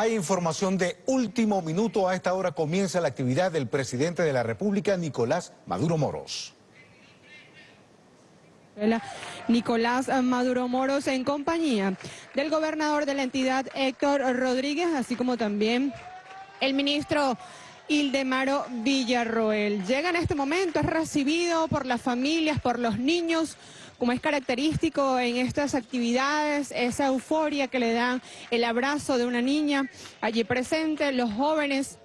Hay información de último minuto. A esta hora comienza la actividad del presidente de la República, Nicolás Maduro Moros. Nicolás Maduro Moros en compañía del gobernador de la entidad Héctor Rodríguez, así como también el ministro Ildemaro Villarroel. Llega en este momento, es recibido por las familias, por los niños, como es característico en estas actividades, esa euforia que le dan el abrazo de una niña allí presente, los jóvenes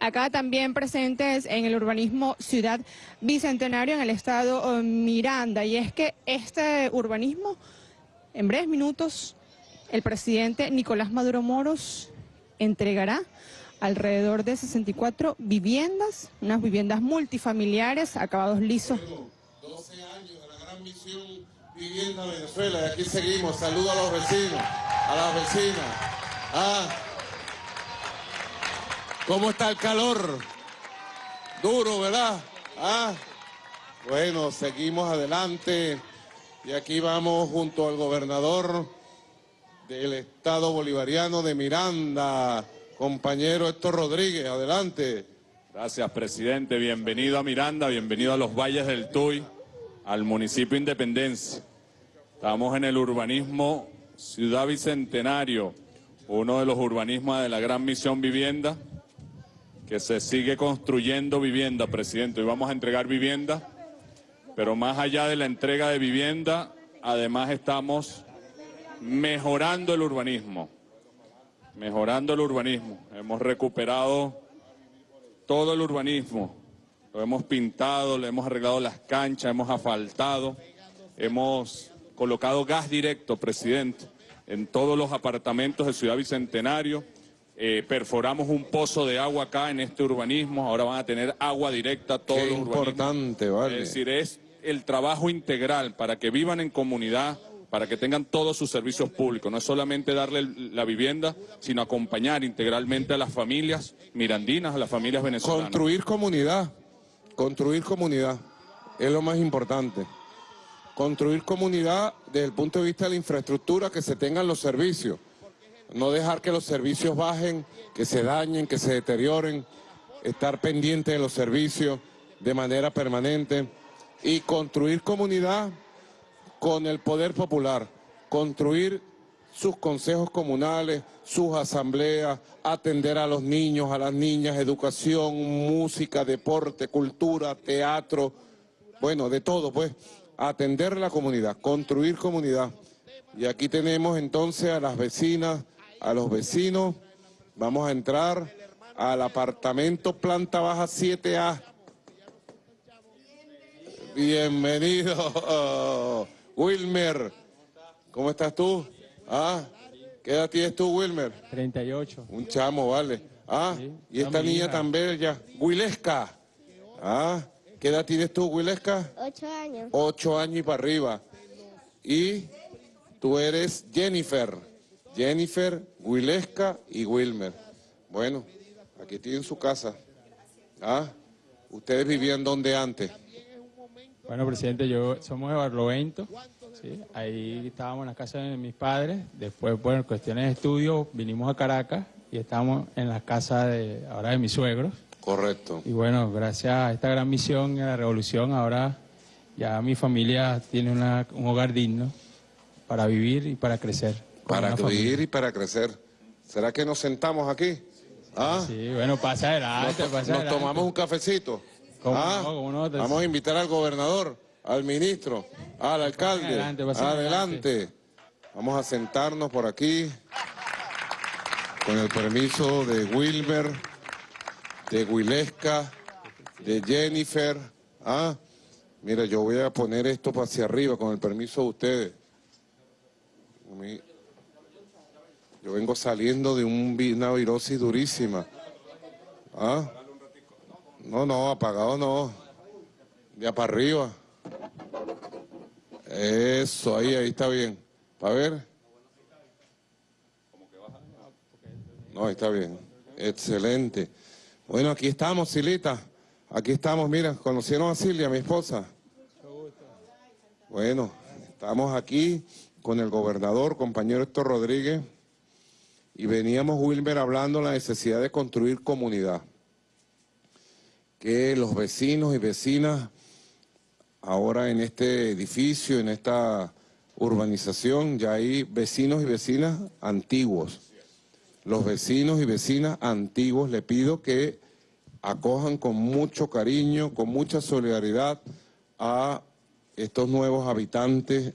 acá también presentes en el urbanismo Ciudad Bicentenario en el estado eh, Miranda. Y es que este urbanismo, en breves minutos, el presidente Nicolás Maduro Moros entregará alrededor de 64 viviendas, unas viviendas multifamiliares, acabados lisos Vivienda Venezuela. Y aquí seguimos. Saludo a los vecinos, a las vecinas. Ah. ¿Cómo está el calor? Duro, ¿verdad? Ah. Bueno, seguimos adelante. Y aquí vamos junto al gobernador del Estado Bolivariano de Miranda, compañero Héctor Rodríguez. Adelante. Gracias, presidente. Bienvenido a Miranda, bienvenido a los Valles del Tuy al municipio Independencia. Estamos en el urbanismo Ciudad Bicentenario, uno de los urbanismos de la gran misión vivienda, que se sigue construyendo vivienda, presidente. Hoy vamos a entregar vivienda, pero más allá de la entrega de vivienda, además estamos mejorando el urbanismo, mejorando el urbanismo. Hemos recuperado todo el urbanismo, lo hemos pintado, le hemos arreglado las canchas, hemos asfaltado, hemos colocado gas directo, presidente, en todos los apartamentos de Ciudad Bicentenario. Eh, perforamos un pozo de agua acá en este urbanismo, ahora van a tener agua directa todos Qué importante, vale. Es decir, es el trabajo integral para que vivan en comunidad, para que tengan todos sus servicios públicos. No es solamente darle la vivienda, sino acompañar integralmente a las familias mirandinas, a las familias venezolanas. Construir comunidad. Construir comunidad es lo más importante. Construir comunidad desde el punto de vista de la infraestructura, que se tengan los servicios. No dejar que los servicios bajen, que se dañen, que se deterioren. Estar pendiente de los servicios de manera permanente. Y construir comunidad con el poder popular. Construir sus consejos comunales, sus asambleas, atender a los niños, a las niñas, educación, música, deporte, cultura, teatro, bueno, de todo, pues, atender la comunidad, construir comunidad. Y aquí tenemos entonces a las vecinas, a los vecinos, vamos a entrar al apartamento planta baja 7A. Bienvenido, Wilmer. ¿Cómo estás tú? Ah, ¿qué edad tienes tú, Wilmer? 38. Un chamo, vale. Ah, y esta niña tan bella, Wilesca. Ah, ¿qué edad tienes tú, Wilesca? Ocho años. Ocho años y para arriba. Y tú eres Jennifer. Jennifer, Wilesca y Wilmer. Bueno, aquí tienen su casa. Ah, ¿ustedes vivían donde antes? Bueno, presidente, yo somos de Barlovento. ¿Sí? Ahí estábamos en la casa de mis padres, después, bueno, cuestiones de estudio, vinimos a Caracas y estamos en la casa de, ahora de mis suegros. Correcto. Y bueno, gracias a esta gran misión y a la revolución, ahora ya mi familia tiene un hogar digno para vivir y para crecer. Para vivir y para crecer. ¿Será que nos sentamos aquí? ¿Ah? Sí, bueno, pasa adelante, nos, pasa nos tomamos un cafecito. ¿Ah? Vamos a invitar al gobernador al ministro, al alcalde. Adelante, Vamos a sentarnos por aquí con el permiso de Wilmer, de Wilesca, de Jennifer. Ah, mira, yo voy a poner esto para hacia arriba con el permiso de ustedes. Yo vengo saliendo de una virosis durísima. ¿Ah? No, no, apagado no. Ya para arriba. Eso, ahí, ahí está bien. ¿Para ver? No, ahí está bien. Excelente. Bueno, aquí estamos, Silita. Aquí estamos, mira, conocieron a Silvia, mi esposa. Bueno, estamos aquí con el gobernador, compañero Héctor Rodríguez, y veníamos, Wilmer, hablando de la necesidad de construir comunidad. Que los vecinos y vecinas, ahora en este edificio, en esta urbanización, ya hay vecinos y vecinas antiguos. Los vecinos y vecinas antiguos le pido que acojan con mucho cariño, con mucha solidaridad a estos nuevos habitantes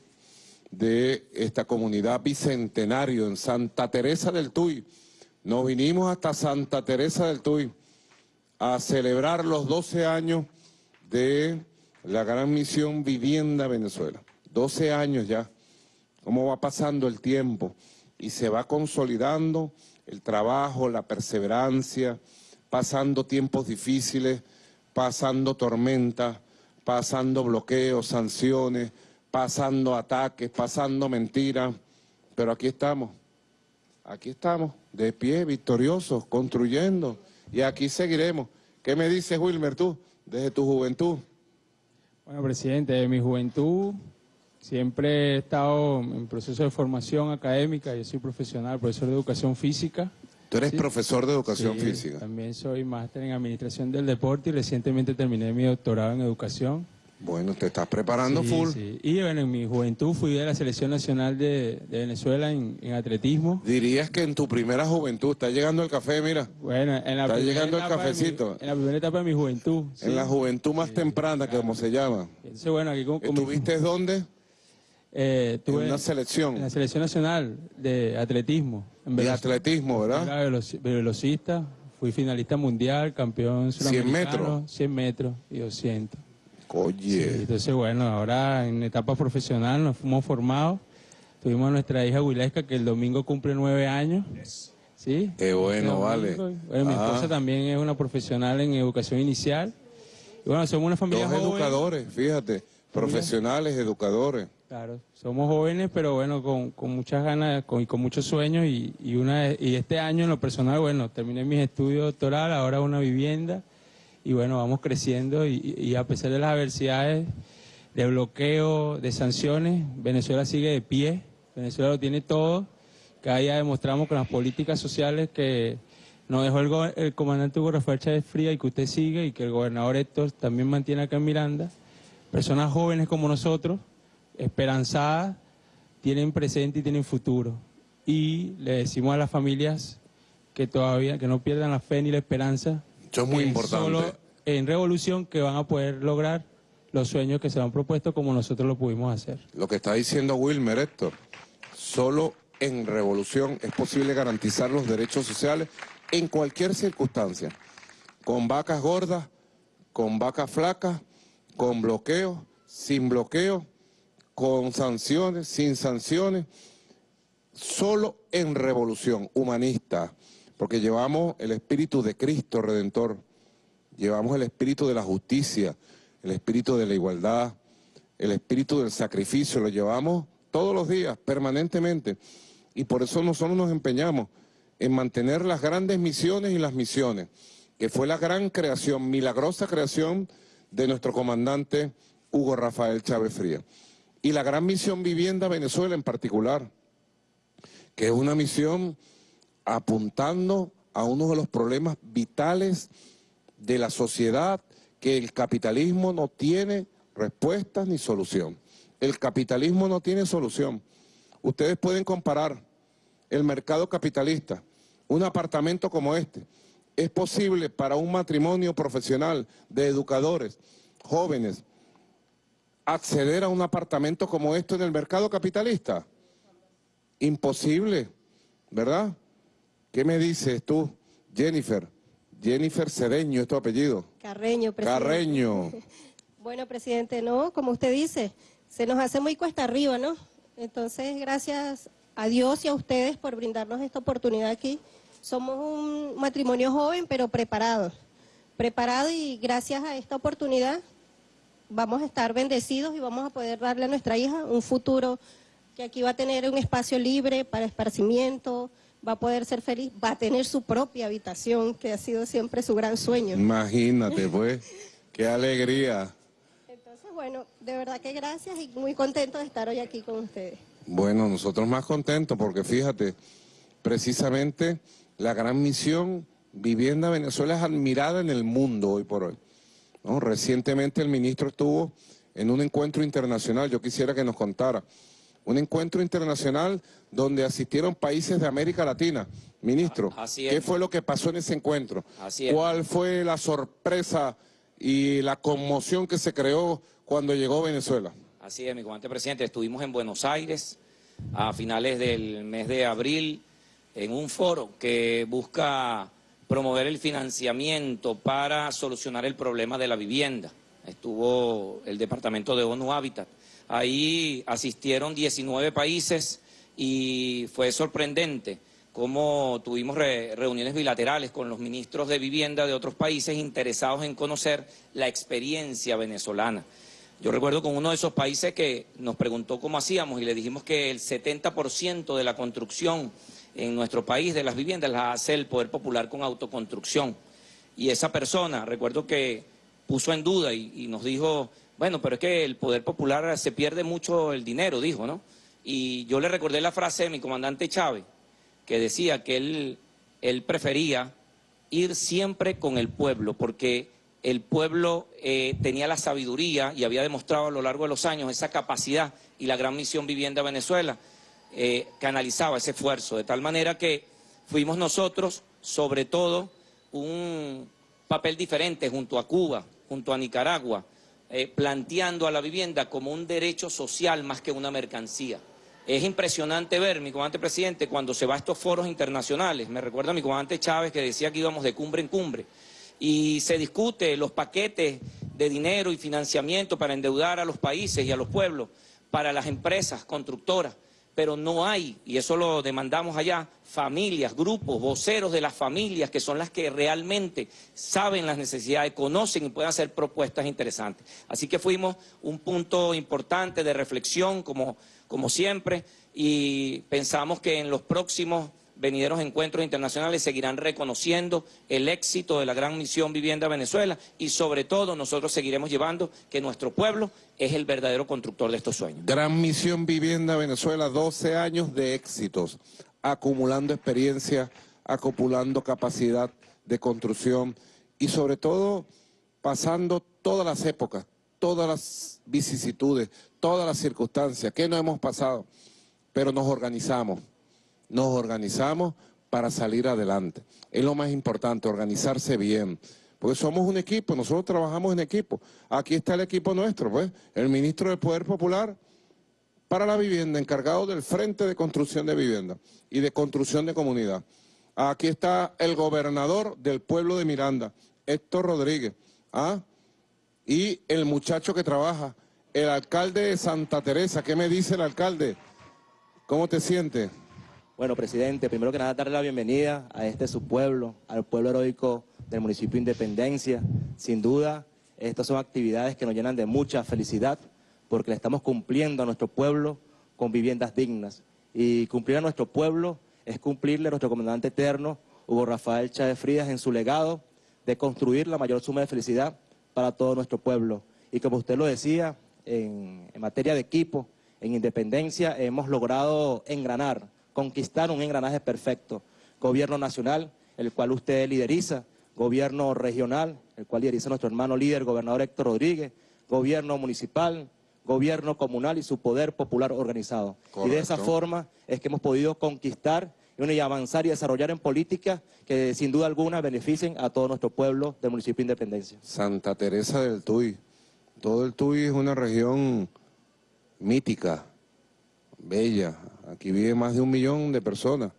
de esta comunidad bicentenario en Santa Teresa del Tuy. Nos vinimos hasta Santa Teresa del Tuy a celebrar los 12 años de la gran misión Vivienda Venezuela. 12 años ya, cómo va pasando el tiempo y se va consolidando el trabajo, la perseverancia, pasando tiempos difíciles, pasando tormentas, pasando bloqueos, sanciones, pasando ataques, pasando mentiras, pero aquí estamos, aquí estamos, de pie, victoriosos, construyendo, y aquí seguiremos. ¿Qué me dices, Wilmer, tú, desde tu juventud? Bueno, presidente, de mi juventud siempre he estado en proceso de formación académica, yo soy profesional, profesor de educación física, Tú eres profesor de educación Sí, física. También soy máster en administración del deporte y recientemente terminé mi doctorado en educación. Bueno, te estás preparando Sí, full. sí. Y bueno, en mi juventud fui de la selección nacional de, de Venezuela en, en atletismo. Dirías que en tu primera juventud, está llegando el café, mira, Bueno, en la Está primera llegando el mi- cafecito. en la primera etapa de mi juventud. sí. en la juventud más temprana, que como se llama. Entonces, bueno, aquí ¿Estuviste dónde? eh, En una en selección la selección nacional de atletismo. En de atletismo, ¿verdad? Era veloci- velocista, fui finalista mundial, campeón 100 sudamericano, metros. 100 metros y 200. Sí, Oye, entonces, bueno, ahora en etapa profesional nos fuimos formados. Tuvimos a nuestra hija Wilesca, que el domingo cumple nueve años. ¿Sí? Qué bueno, vale. Bueno, mi esposa también es una profesional en educación inicial. Y bueno, somos una familia dos joven. educadores, fíjate, profesionales, educadores. Claro, somos jóvenes, pero bueno, con, con muchas ganas con, y con muchos sueños. Y, y, una, y este año en lo personal, bueno, terminé mis estudios doctorales, ahora una vivienda. Y bueno, vamos creciendo y, a pesar de las adversidades, de bloqueo, de sanciones, Venezuela sigue de pie. Venezuela lo tiene todo. Cada día demostramos con las políticas sociales que nos dejó el, el comandante Hugo Rafael Chávez Fría y que usted sigue y que el gobernador Héctor también mantiene acá en Miranda. Personas jóvenes como nosotros, esperanzadas, tienen presente y tienen futuro. Y le decimos a las familias que todavía que no pierdan la fe ni la esperanza. Eso es muy importante. Solo en revolución que van a poder lograr los sueños que se han propuesto como nosotros lo pudimos hacer. Lo que está diciendo Wilmer, Héctor, solo en revolución es posible garantizar los derechos sociales en cualquier circunstancia. Con vacas gordas, con vacas flacas, con bloqueos, sin bloqueos, con sanciones, sin sanciones. Solo en revolución humanista, porque llevamos el espíritu de Cristo Redentor, llevamos el espíritu de la justicia, el espíritu de la igualdad, el espíritu del sacrificio, lo llevamos todos los días, permanentemente. Y por eso nosotros nos empeñamos en mantener las grandes misiones y las misiones, que fue la gran creación, milagrosa creación de nuestro comandante Hugo Rafael Chávez Fría. Y la gran misión Vivienda Venezuela en particular, que es una misión apuntando a uno de los problemas vitales de la sociedad, que el capitalismo no tiene respuestas ni solución. El capitalismo no tiene solución. Ustedes pueden comparar el mercado capitalista, un apartamento como este. ¿Es posible para un matrimonio profesional de educadores jóvenes acceder a un apartamento como este en el mercado capitalista? Imposible, ¿verdad? ¿Qué me dices tú, Jennifer? Jennifer Cedeño es tu apellido. Carreño, presidente. Carreño. Bueno, presidente, no, como usted dice, se nos hace muy cuesta arriba, ¿no? Entonces, gracias a Dios y a ustedes por brindarnos esta oportunidad aquí. Somos un matrimonio joven, pero preparado. Preparado y gracias a esta oportunidad vamos a estar bendecidos y vamos a poder darle a nuestra hija un futuro que aquí va a tener un espacio libre para esparcimiento, va a poder ser feliz, va a tener su propia habitación, que ha sido siempre su gran sueño. Imagínate, pues. Qué alegría. Entonces, bueno, de verdad que gracias y muy contento de estar hoy aquí con ustedes. Bueno, nosotros más contentos porque fíjate, precisamente la gran misión Vivienda Venezuela es admirada en el mundo hoy por hoy. ¿no? Recientemente el ministro estuvo en un encuentro internacional, yo quisiera que nos contara, un encuentro internacional donde asistieron países de América Latina. Ministro, ¿qué fue lo que pasó en ese encuentro? ¿Cuál fue la sorpresa y la conmoción que se creó cuando llegó Venezuela? Así es, mi comandante presidente, estuvimos en Buenos Aires a finales del mes de abril en un foro que busca promover el financiamiento para solucionar el problema de la vivienda. Estuvo el Departamento de ONU Habitat. Ahí asistieron 19 países y fue sorprendente cómo tuvimos reuniones bilaterales con los ministros de vivienda de otros países interesados en conocer la experiencia venezolana. Yo recuerdo con uno de esos países que nos preguntó cómo hacíamos y le dijimos que el 70% de la construcción en nuestro país de las viviendas las hace el Poder Popular con autoconstrucción. Y esa persona, recuerdo que puso en duda y, nos dijo, bueno, pero es que el Poder Popular se pierde mucho el dinero, dijo, ¿no? Y yo le recordé la frase de mi comandante Chávez, que decía que él, prefería ir siempre con el pueblo, porque el pueblo eh, tenía la sabiduría y había demostrado a lo largo de los años esa capacidad y la gran misión Vivienda Venezuela eh, canalizaba ese esfuerzo, de tal manera que fuimos nosotros, sobre todo, un papel diferente junto a Cuba, junto a Nicaragua, eh, planteando a la vivienda como un derecho social más que una mercancía. Es impresionante ver, mi comandante presidente, cuando se va a estos foros internacionales, me recuerda a mi comandante Chávez que decía que íbamos de cumbre en cumbre, y se discute los paquetes de dinero y financiamiento para endeudar a los países y a los pueblos, para las empresas constructoras pero no hay, y eso lo demandamos allá, familias, grupos, voceros de las familias que son las que realmente saben las necesidades, conocen y pueden hacer propuestas interesantes. Así que fuimos un punto importante de reflexión, como, como siempre, y pensamos que en los próximos venideros encuentros internacionales seguirán reconociendo el éxito de la gran misión Vivienda Venezuela y sobre todo nosotros seguiremos llevando que nuestro pueblo es el verdadero constructor de estos sueños. Gran misión Vivienda Venezuela, 12 años de éxitos, acumulando experiencia, acumulando capacidad de construcción y sobre todo pasando todas las épocas, todas las vicisitudes, todas las circunstancias que no hemos pasado, pero nos organizamos nos organizamos para salir adelante. Es lo más importante, organizarse bien. Porque somos un equipo, nosotros trabajamos en equipo. Aquí está el equipo nuestro, pues, el ministro del Poder Popular para la vivienda, encargado del Frente de Construcción de Vivienda y de Construcción de Comunidad. Aquí está el gobernador del pueblo de Miranda, Héctor Rodríguez. ¿ah? Y el muchacho que trabaja, el alcalde de Santa Teresa. ¿Qué me dice el alcalde? ¿Cómo te sientes? Bueno, presidente, primero que nada darle la bienvenida a este su pueblo, al pueblo heroico del municipio de Independencia. Sin duda, estas son actividades que nos llenan de mucha felicidad porque le estamos cumpliendo a nuestro pueblo con viviendas dignas. Y cumplir a nuestro pueblo es cumplirle a nuestro comandante eterno, Hugo Rafael Chávez Frías, en su legado de construir la mayor suma de felicidad para todo nuestro pueblo. Y como usted lo decía, en, en materia de equipo, en Independencia hemos logrado engranar conquistar un engranaje perfecto. Gobierno nacional, el cual usted lideriza, gobierno regional, el cual lideriza nuestro hermano líder, gobernador Héctor Rodríguez, gobierno municipal, gobierno comunal y su poder popular organizado. Y de esa forma es que hemos podido conquistar y avanzar y desarrollar en políticas que sin duda alguna beneficien a todo nuestro pueblo del municipio de Independencia. Santa Teresa del Tuy. Todo el Tuy es una región mítica, bella, Aquí vive más de un millón de personas.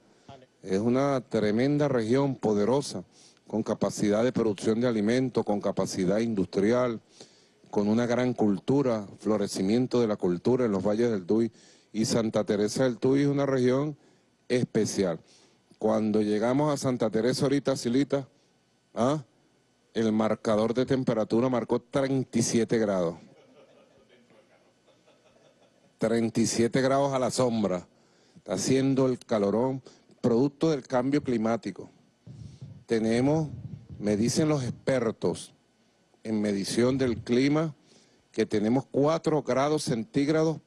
Es una tremenda región poderosa, con capacidad de producción de alimentos, con capacidad industrial, con una gran cultura, florecimiento de la cultura en los valles del Tuy. Y Santa Teresa del Tuy es una región especial. Cuando llegamos a Santa Teresa ahorita, Silita, ¿ah? el marcador de temperatura marcó 37 grados. 37 grados a la sombra haciendo el calorón, producto del cambio climático. Tenemos, me dicen los expertos en medición del clima, que tenemos 4 grados centígrados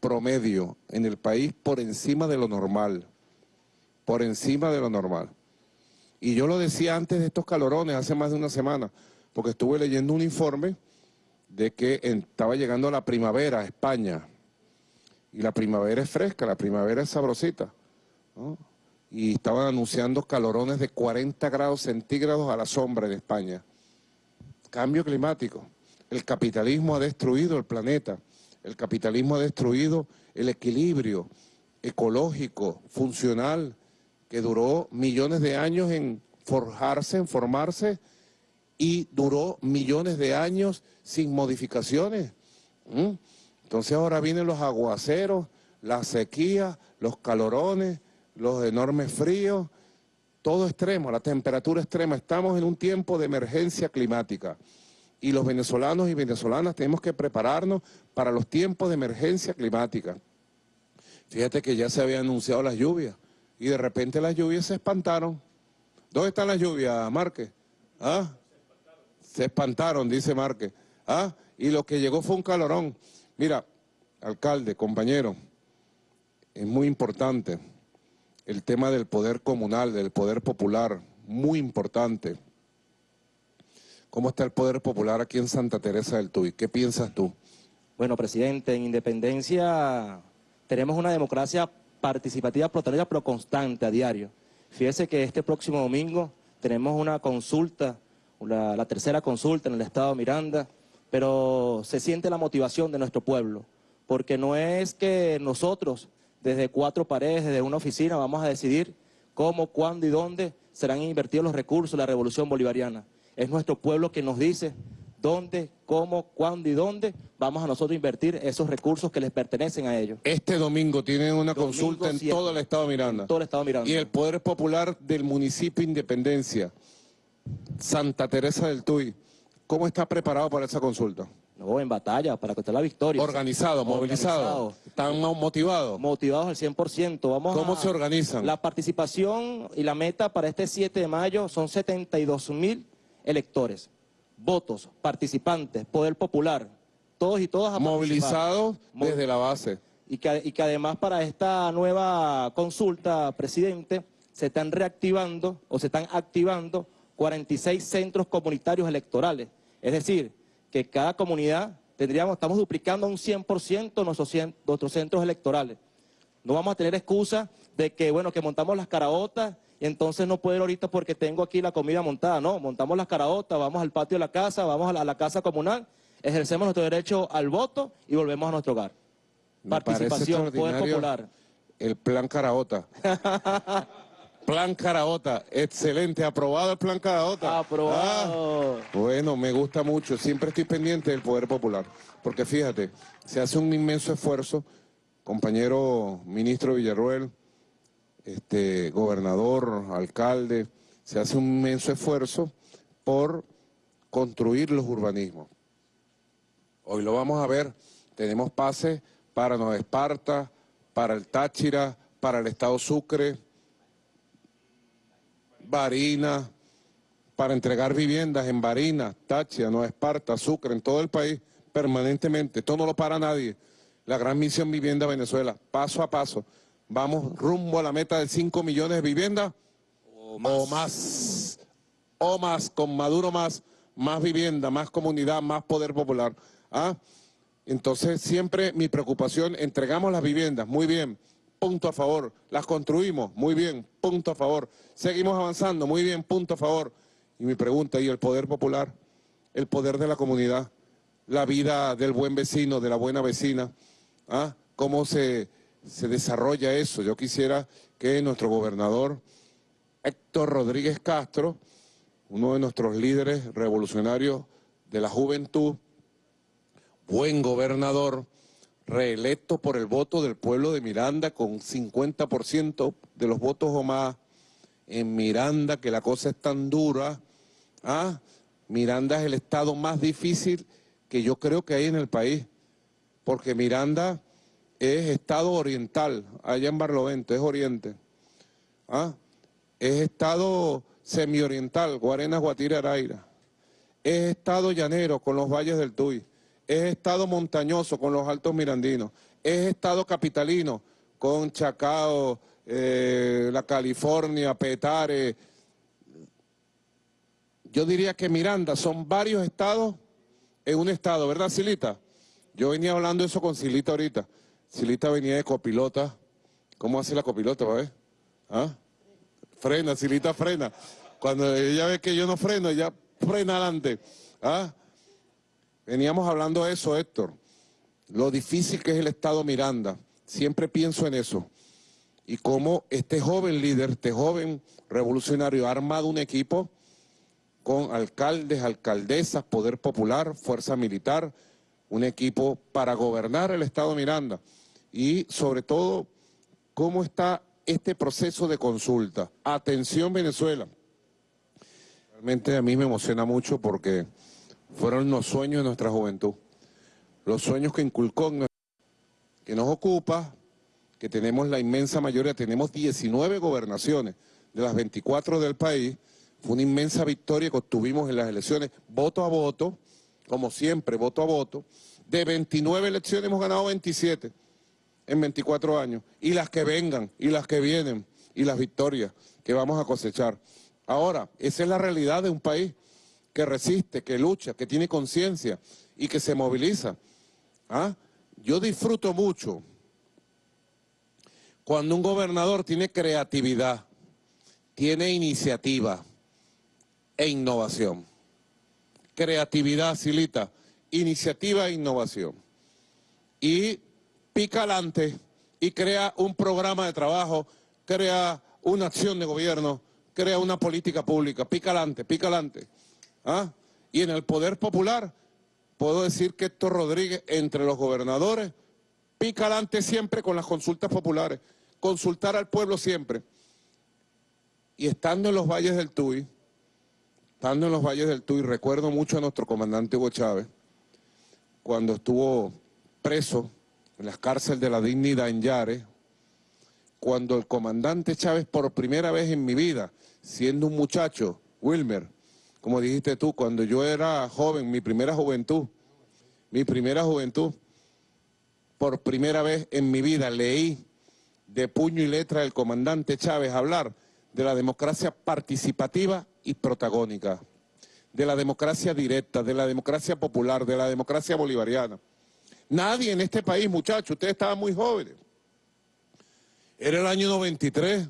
promedio en el país por encima de lo normal. por encima de lo normal. Y yo lo decía antes de estos calorones, hace más de una semana, porque estuve leyendo un informe de que estaba llegando la primavera a España. Y la primavera es fresca, la primavera es sabrosita. Y estaban anunciando calorones de 40 grados centígrados a la sombra en España. Cambio climático. El capitalismo ha destruido el planeta. El capitalismo ha destruido el equilibrio ecológico, funcional, que duró millones de años en forjarse, en formarse, y duró millones de años sin modificaciones. Entonces ahora vienen los aguaceros, la sequía, los calorones, los enormes fríos, todo extremo, la temperatura extrema. Estamos en un tiempo de emergencia climática y los venezolanos y venezolanas tenemos que prepararnos para los tiempos de emergencia climática. Fíjate que ya se habían anunciado las lluvias y de repente las lluvias se espantaron. ¿Dónde están las lluvias, Márquez? ¿Ah? Se espantaron, dice Márquez. ¿Ah? Y lo que llegó fue un calorón. Mira, alcalde, compañero, es muy importante el tema del poder comunal, del poder popular, muy importante. ¿Cómo está el poder popular aquí en Santa Teresa del Tuy? ¿Qué piensas tú? Bueno, presidente, en Independencia tenemos una democracia participativa, pluralista, pero constante, a diario. Fíjese que este próximo domingo tenemos una consulta, la, la tercera consulta en el estado de Miranda, pero se siente la motivación de nuestro pueblo, porque no es que nosotros, desde cuatro paredes, desde una oficina, vamos a decidir cómo, cuándo y dónde serán invertidos los recursos de la revolución bolivariana. Es nuestro pueblo que nos dice dónde, cómo, cuándo y dónde vamos a nosotros invertir esos recursos que les pertenecen a ellos. Este domingo tienen una consulta en todo el Estado de Miranda. todo el Estado de Miranda. Y el Poder Popular del municipio Independencia, Santa Teresa del Tuy, ¿cómo está preparado para esa consulta? No, en batalla, para contar la victoria. Organizado, movilizado. ¿Están motivados? Motivados al 100%. Vamos ¿Cómo se organizan? La participación y la meta para este 7 de mayo son 72 mil electores, votos, participantes, poder popular, todos y todas a Movilizados desde la base. Y que, y que además para esta nueva consulta, presidente, se están reactivando o se están activando 46 centros comunitarios electorales. Es decir, que cada comunidad tendríamos, estamos duplicando un 100% nuestros, nuestros centros electorales. No vamos a tener excusa de que, bueno, que montamos las caraotas y entonces no puedo ir ahorita porque tengo aquí la comida montada. No, montamos las caraotas, vamos al patio de la casa, vamos a la, casa comunal, ejercemos nuestro derecho al voto y volvemos a nuestro hogar. Participación, poder popular. El plan caraota. Plan Caraota, excelente, aprobado el Plan Caraota. Aprobado. Ah, bueno, me gusta mucho, siempre estoy pendiente del Poder Popular, porque fíjate, se hace un inmenso esfuerzo, compañero ministro Villarruel, este, gobernador, alcalde, se hace un inmenso esfuerzo por construir los urbanismos. Hoy lo vamos a ver, tenemos pases para Nueva Esparta, para el Táchira, para el Estado Sucre, Barina, para entregar viviendas en Barina, Táchira, Nueva Esparta, Sucre, en todo el país, permanentemente. Esto no lo para nadie. La gran misión Vivienda Venezuela, paso a paso. Vamos rumbo a la meta de 5 millones de viviendas o más. o más. con Maduro más, más vivienda, más comunidad, más poder popular. ¿Ah? Entonces siempre mi preocupación, entregamos las viviendas, muy bien, punto a favor. Las construimos, muy bien, punto a favor. Seguimos avanzando, muy bien, punto a favor. Y mi pregunta, ¿y el poder popular? El poder de la comunidad, la vida del buen vecino, de la buena vecina. ¿Ah? ¿Cómo se, se desarrolla eso? Yo quisiera que nuestro gobernador Héctor Rodríguez Castro, uno de nuestros líderes revolucionarios de la juventud, buen gobernador, reelecto por el voto del pueblo de Miranda con 50% de los votos o más en Miranda, que la cosa es tan dura. ¿ah? Miranda es el estado más difícil que yo creo que hay en el país, porque Miranda es estado oriental, allá en Barlovento, es oriente. ¿ah? Es estado semioriental, Guarenas, Guatire, Araira. Es estado llanero con los valles del Tuy es estado montañoso con los altos mirandinos, es estado capitalino con Chacao, eh, la California, Petare. Yo diría que Miranda son varios estados en un estado, ¿verdad, Silita? Yo venía hablando eso con Silita ahorita. Silita venía de copilota. ¿Cómo hace la copilota, ver? ¿Ah? Frena, Silita frena. Cuando ella ve que yo no freno, ella frena adelante. ¿Ah? Veníamos hablando de eso, Héctor. Lo difícil que es el Estado Miranda. Siempre pienso en eso. Y cómo este joven líder, este joven revolucionario ha armado un equipo con alcaldes, alcaldesas, poder popular, fuerza militar, un equipo para gobernar el Estado Miranda. Y sobre todo, cómo está este proceso de consulta. Atención Venezuela. Realmente a mí me emociona mucho porque fueron los sueños de nuestra juventud, los sueños que inculcó, que nos ocupa, que tenemos la inmensa mayoría, tenemos 19 gobernaciones de las 24 del país, fue una inmensa victoria que obtuvimos en las elecciones, voto a voto, como siempre, voto a voto, de 29 elecciones hemos ganado 27 en 24 años, y las que vengan, y las que vienen, y las victorias que vamos a cosechar. Ahora, esa es la realidad de un país que resiste, que lucha, que tiene conciencia y que se moviliza. ¿Ah? Yo disfruto mucho cuando un gobernador tiene creatividad, tiene iniciativa e innovación. Creatividad, Silita, iniciativa e innovación. Y pica adelante y crea un programa de trabajo, crea una acción de gobierno, crea una política pública, pica adelante, pica adelante. ¿Ah? Y en el poder popular, puedo decir que Héctor Rodríguez, entre los gobernadores, pica adelante siempre con las consultas populares, consultar al pueblo siempre. Y estando en los valles del Tuy, estando en los valles del Tuy, recuerdo mucho a nuestro comandante Hugo Chávez, cuando estuvo preso en las cárceles de la dignidad en Yare, cuando el comandante Chávez por primera vez en mi vida, siendo un muchacho, Wilmer, como dijiste tú, cuando yo era joven, mi primera juventud, mi primera juventud, por primera vez en mi vida leí de puño y letra el comandante Chávez hablar de la democracia participativa y protagónica, de la democracia directa, de la democracia popular, de la democracia bolivariana. Nadie en este país, muchachos, ustedes estaban muy jóvenes. Era el año 93,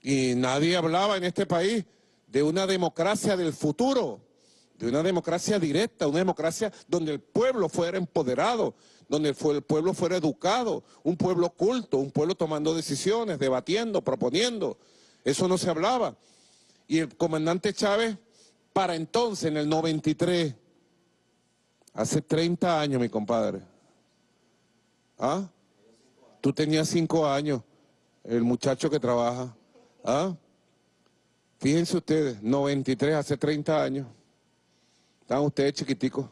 Y nadie hablaba en este país de una democracia del futuro, de una democracia directa, una democracia donde el pueblo fuera empoderado, donde el pueblo fuera educado, un pueblo culto, un pueblo tomando decisiones, debatiendo, proponiendo. Eso no se hablaba. Y el comandante Chávez, para entonces, en el 93, hace 30 años, mi compadre, ¿ah? Tú tenías cinco años, el muchacho que trabaja. ¿Ah? Fíjense ustedes, 93, hace 30 años. Estaban ustedes chiquiticos.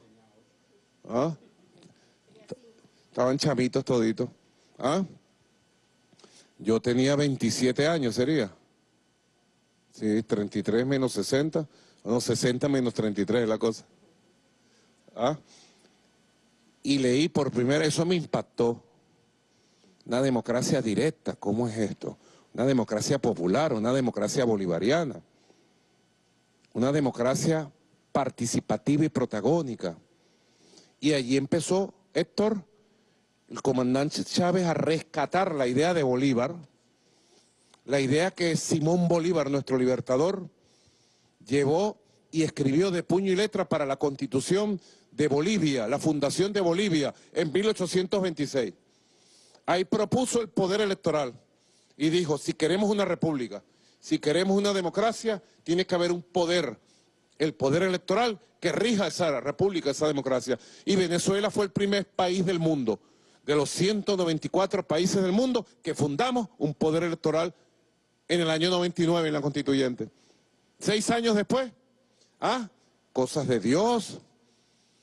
¿Ah? Estaban chamitos toditos. ¿Ah? Yo tenía 27 años, sería. Sí, 33 menos 60. No, 60 menos 33 es la cosa. ¿Ah? Y leí por primera, eso me impactó. Una democracia directa, ¿cómo es esto? una democracia popular, una democracia bolivariana, una democracia participativa y protagónica. Y allí empezó Héctor, el comandante Chávez, a rescatar la idea de Bolívar, la idea que Simón Bolívar, nuestro libertador, llevó y escribió de puño y letra para la Constitución de Bolivia, la fundación de Bolivia, en 1826. Ahí propuso el poder electoral y dijo, si queremos una república, si queremos una democracia, tiene que haber un poder, el poder electoral que rija esa república, esa democracia. Y Venezuela fue el primer país del mundo, de los 194 países del mundo, que fundamos un poder electoral en el año 99 en la constituyente. Seis años después, ¿ah? Cosas de Dios.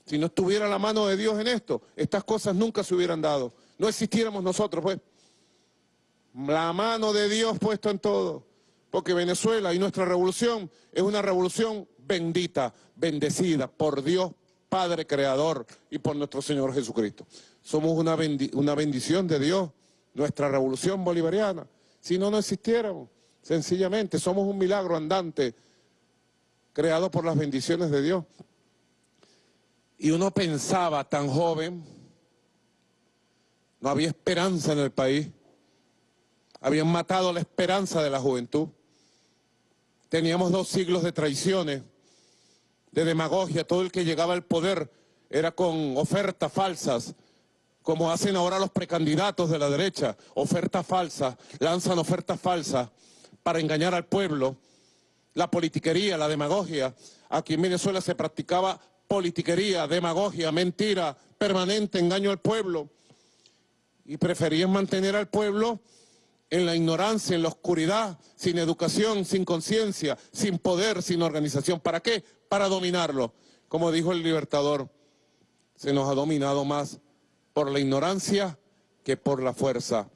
Si no estuviera la mano de Dios en esto, estas cosas nunca se hubieran dado. No existiéramos nosotros, pues la mano de Dios puesta en todo, porque Venezuela y nuestra revolución es una revolución bendita, bendecida por Dios Padre Creador y por nuestro Señor Jesucristo. Somos una, bendición de Dios nuestra revolución bolivariana. Si no, no existiéramos. Sencillamente, somos un milagro andante creado por las bendiciones de Dios. Y uno pensaba tan joven, no había esperanza en el país, habían matado la esperanza de la juventud. Teníamos dos siglos de traiciones, de demagogia, todo el que llegaba al poder era con ofertas falsas, como hacen ahora los precandidatos de la derecha, ofertas falsas, lanzan ofertas falsas para engañar al pueblo. La politiquería, la demagogia. Aquí en Venezuela se practicaba politiquería, demagogia, mentira, permanente, engaño al pueblo. Y preferían mantener al pueblo en la ignorancia, en la oscuridad, sin educación, sin conciencia, sin poder, sin organización. ¿Para qué? Para dominarlo. Como dijo el libertador, se nos ha dominado más por la ignorancia que por la fuerza.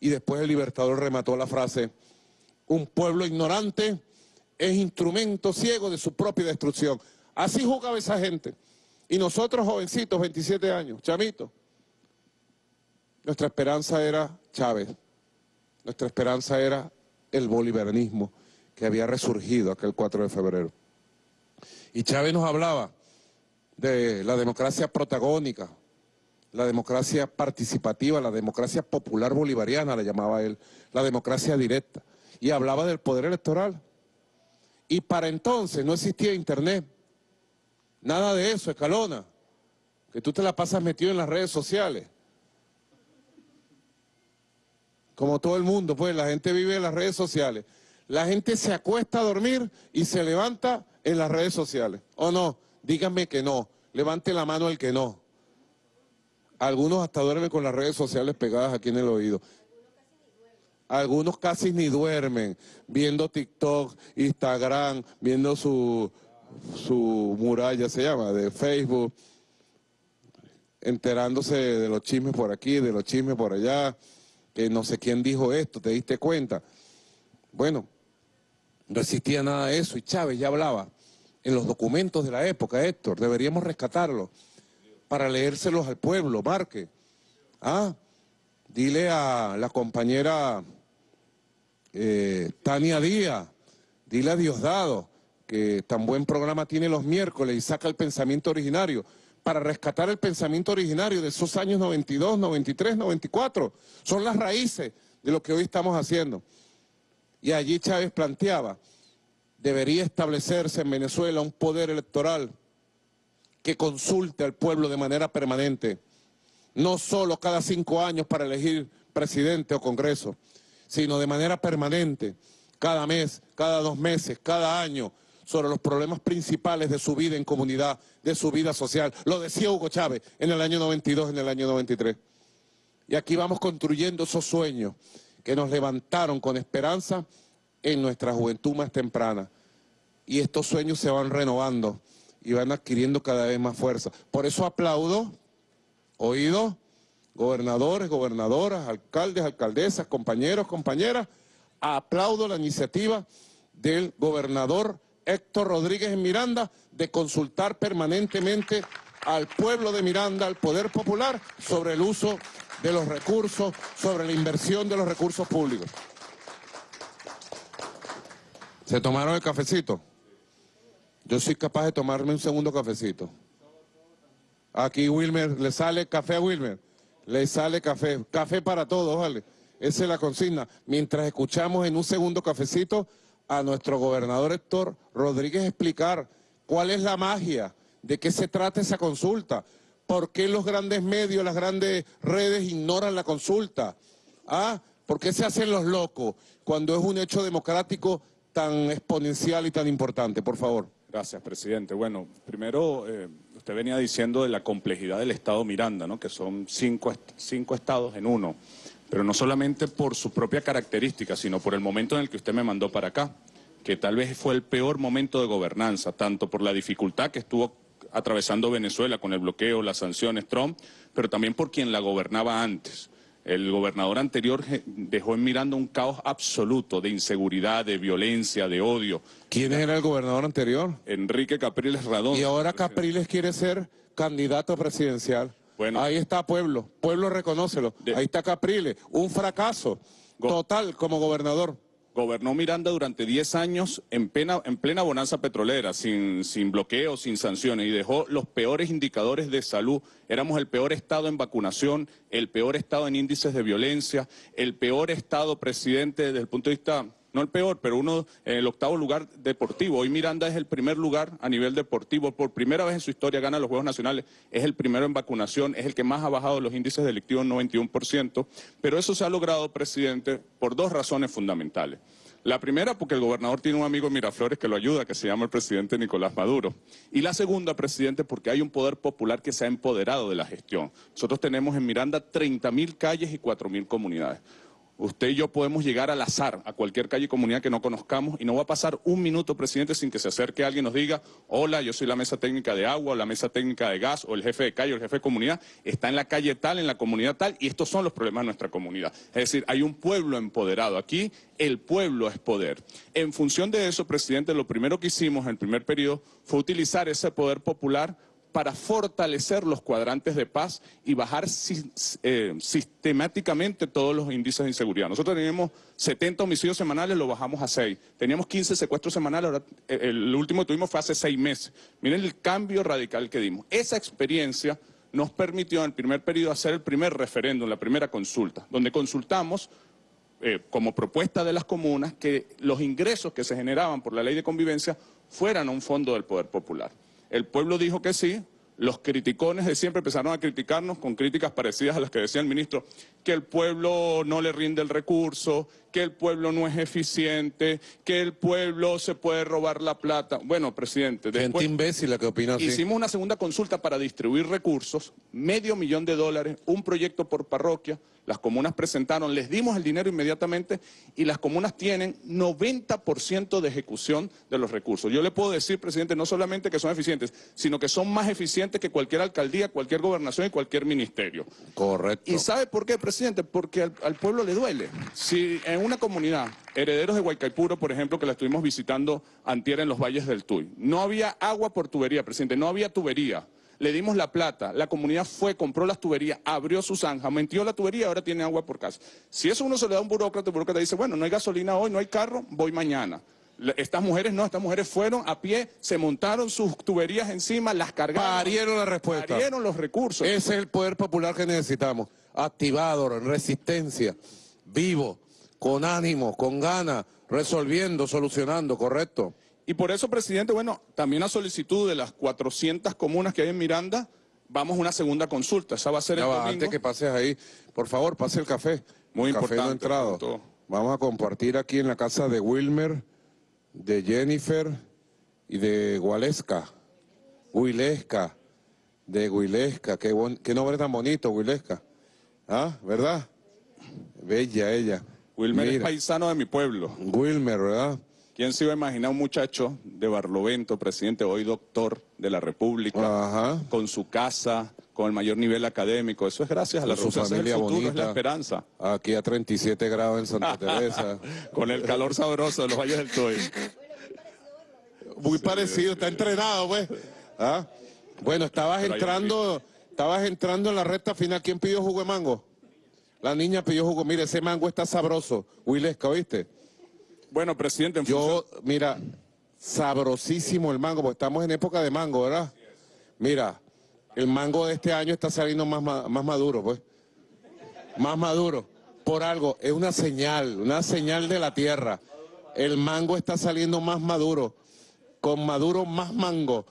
Y después el libertador remató la frase, un pueblo ignorante es instrumento ciego de su propia destrucción. Así jugaba esa gente. Y nosotros, jovencitos, 27 años, chamitos, nuestra esperanza era Chávez. Nuestra esperanza era el bolivarianismo que había resurgido aquel 4 de febrero. Y Chávez nos hablaba de la democracia protagónica, la democracia participativa, la democracia popular bolivariana, la llamaba él, la democracia directa. Y hablaba del poder electoral. Y para entonces no existía internet. Nada de eso, escalona. Que tú te la pasas metido en las redes sociales. Como todo el mundo, pues la gente vive en las redes sociales. La gente se acuesta a dormir y se levanta en las redes sociales. ¿O no? Díganme que no. Levante la mano el que no. Algunos hasta duermen con las redes sociales pegadas aquí en el oído. Algunos casi ni duermen, viendo TikTok, Instagram, viendo su, su muralla, se llama, de Facebook, enterándose de los chismes por aquí, de los chismes por allá, que no sé quién dijo esto, ¿te diste cuenta? Bueno, no existía nada de eso y Chávez ya hablaba en los documentos de la época, Héctor, deberíamos rescatarlo para leérselos al pueblo, marque. Ah, dile a la compañera eh, Tania Díaz, dile a Diosdado, que tan buen programa tiene los miércoles y saca el pensamiento originario, para rescatar el pensamiento originario de esos años 92, 93, 94. Son las raíces de lo que hoy estamos haciendo. Y allí Chávez planteaba, debería establecerse en Venezuela un poder electoral que consulte al pueblo de manera permanente, no solo cada cinco años para elegir presidente o congreso, sino de manera permanente, cada mes, cada dos meses, cada año, sobre los problemas principales de su vida en comunidad, de su vida social. Lo decía Hugo Chávez en el año 92, en el año 93. Y aquí vamos construyendo esos sueños que nos levantaron con esperanza en nuestra juventud más temprana. Y estos sueños se van renovando y van adquiriendo cada vez más fuerza. Por eso aplaudo, oído, gobernadores, gobernadoras, alcaldes, alcaldesas, compañeros, compañeras, aplaudo la iniciativa del gobernador Héctor Rodríguez Miranda de consultar permanentemente al pueblo de Miranda, al poder popular, sobre el uso de los recursos, sobre la inversión de los recursos públicos. ¿Se tomaron el cafecito? Yo soy capaz de tomarme un segundo cafecito. Aquí Wilmer, le sale café a Wilmer, le sale café, café para todos, ¿vale? Esa es la consigna. Mientras escuchamos en un segundo cafecito a nuestro gobernador Héctor Rodríguez explicar cuál es la magia, de qué se trata esa consulta, por qué los grandes medios, las grandes redes ignoran la consulta, ¿ah? ¿Por qué se hacen los locos cuando es un hecho democrático tan exponencial y tan importante? Por favor. Gracias, presidente. Bueno, primero, eh, usted venía diciendo de la complejidad del Estado Miranda, ¿no? que son cinco, cinco estados en uno, pero no solamente por su propia característica, sino por el momento en el que usted me mandó para acá, que tal vez fue el peor momento de gobernanza, tanto por la dificultad que estuvo atravesando Venezuela con el bloqueo, las sanciones, Trump, pero también por quien la gobernaba antes. El gobernador anterior dejó en Miranda un caos absoluto de inseguridad, de violencia, de odio. ¿Quién era el gobernador anterior? Enrique Capriles Radón. Y ahora Capriles quiere ser candidato presidencial. Bueno. Ahí está Pueblo, Pueblo reconócelo. De- Ahí está Capriles, un fracaso total como gobernador. Gobernó Miranda durante 10 años en plena, en plena bonanza petrolera, sin, sin bloqueos, sin sanciones, y dejó los peores indicadores de salud. Éramos el peor estado en vacunación, el peor estado en índices de violencia, el peor estado, presidente, desde el punto de vista, no el peor, pero uno, en el octavo lugar deportivo. Hoy Miranda es el primer lugar a nivel deportivo. Por primera vez en su historia gana los Juegos Nacionales. Es el primero en vacunación, es el que más ha bajado los índices delictivos, 91%. Pero eso se ha logrado, presidente, por dos razones fundamentales. La primera, porque el gobernador tiene un amigo en Miraflores que lo ayuda, que se llama el presidente Nicolás Maduro. Y la segunda, presidente, porque hay un poder popular que se ha empoderado de la gestión. Nosotros tenemos en Miranda 30 mil calles y 4 mil comunidades. Usted y yo podemos llegar al azar a cualquier calle y comunidad que no conozcamos y no va a pasar un minuto, presidente, sin que se acerque alguien y nos diga, hola, yo soy la mesa técnica de agua, o la mesa técnica de gas, o el jefe de calle, o el jefe de comunidad, está en la calle tal, en la comunidad tal, y estos son los problemas de nuestra comunidad. Es decir, hay un pueblo empoderado. Aquí el pueblo es poder. En función de eso, presidente, lo primero que hicimos en el primer periodo fue utilizar ese poder popular para fortalecer los cuadrantes de paz y bajar eh, sistemáticamente todos los índices de inseguridad. Nosotros teníamos 70 homicidios semanales, lo bajamos a 6. Teníamos 15 secuestros semanales, ahora eh, el último que tuvimos fue hace 6 meses. Miren el cambio radical que dimos. Esa experiencia nos permitió en el primer periodo hacer el primer referéndum, la primera consulta, donde consultamos eh, como propuesta de las comunas que los ingresos que se generaban por la ley de convivencia fueran a un fondo del Poder Popular. El pueblo dijo que sí, los criticones de siempre empezaron a criticarnos con críticas parecidas a las que decía el ministro, que el pueblo no le rinde el recurso, que el pueblo no es eficiente, que el pueblo se puede robar la plata. Bueno, presidente, Gente después... imbécil la que opina así. Hicimos una segunda consulta para distribuir recursos, medio millón de dólares, un proyecto por parroquia. Las comunas presentaron, les dimos el dinero inmediatamente y las comunas tienen 90% de ejecución de los recursos. Yo le puedo decir, presidente, no solamente que son eficientes, sino que son más eficientes que cualquier alcaldía, cualquier gobernación y cualquier ministerio. Correcto. ¿Y sabe por qué, presidente? Porque al, al pueblo le duele. Si en una comunidad, herederos de Huaycaipuro, por ejemplo, que la estuvimos visitando antier en los valles del Tuy, no había agua por tubería, presidente, no había tubería. Le dimos la plata, la comunidad fue, compró las tuberías, abrió su zanja, metió la tubería ahora tiene agua por casa. Si eso uno se le da a un burócrata, el burócrata dice, bueno, no hay gasolina hoy, no hay carro, voy mañana. Estas mujeres no, estas mujeres fueron a pie, se montaron sus tuberías encima, las cargaron. Parieron la respuesta. Parieron los recursos. Ese es el poder popular que necesitamos. Activado, en resistencia, vivo, con ánimo, con ganas, resolviendo, solucionando, correcto. Y por eso, presidente, bueno, también a solicitud de las 400 comunas que hay en Miranda, vamos a una segunda consulta. Esa va a ser Ya el va, domingo. antes que pases ahí, por favor, pase el café. Muy el café no importante, entrado. punto. Vamos a compartir aquí en la casa de Wilmer, de Jennifer y de Gualesca. Huilesca, de Huilesca. Qué, bon- qué nombre tan bonito, Huilesca. ¿Ah? ¿Verdad? Bella ella. Wilmer es paisano de mi pueblo. Wilmer, ¿verdad? ¿Quién se iba a imaginar un muchacho de Barlovento, presidente, hoy doctor de la República, Ajá. con su casa, con el mayor nivel académico? Eso es gracias a la su familia futuro, bonita. es la esperanza. Aquí a 37 grados en Santa Teresa. Con el calor sabroso de los valles del Toy. Muy parecido, está entrenado, pues. ¿Ah? Bueno, estabas entrando, estabas entrando en la recta final. ¿Quién pidió jugo de mango? La niña pidió jugo. Mire, ese mango está sabroso. Wilesca, ¿oíste? Bueno, presidente, en Yo, mira, sabrosísimo el mango, porque estamos en época de mango, ¿verdad? Mira, el mango de este año está saliendo más, más maduro, pues. Más maduro. Por algo, es una señal, una señal de la tierra. El mango está saliendo más maduro. Con maduro más mango.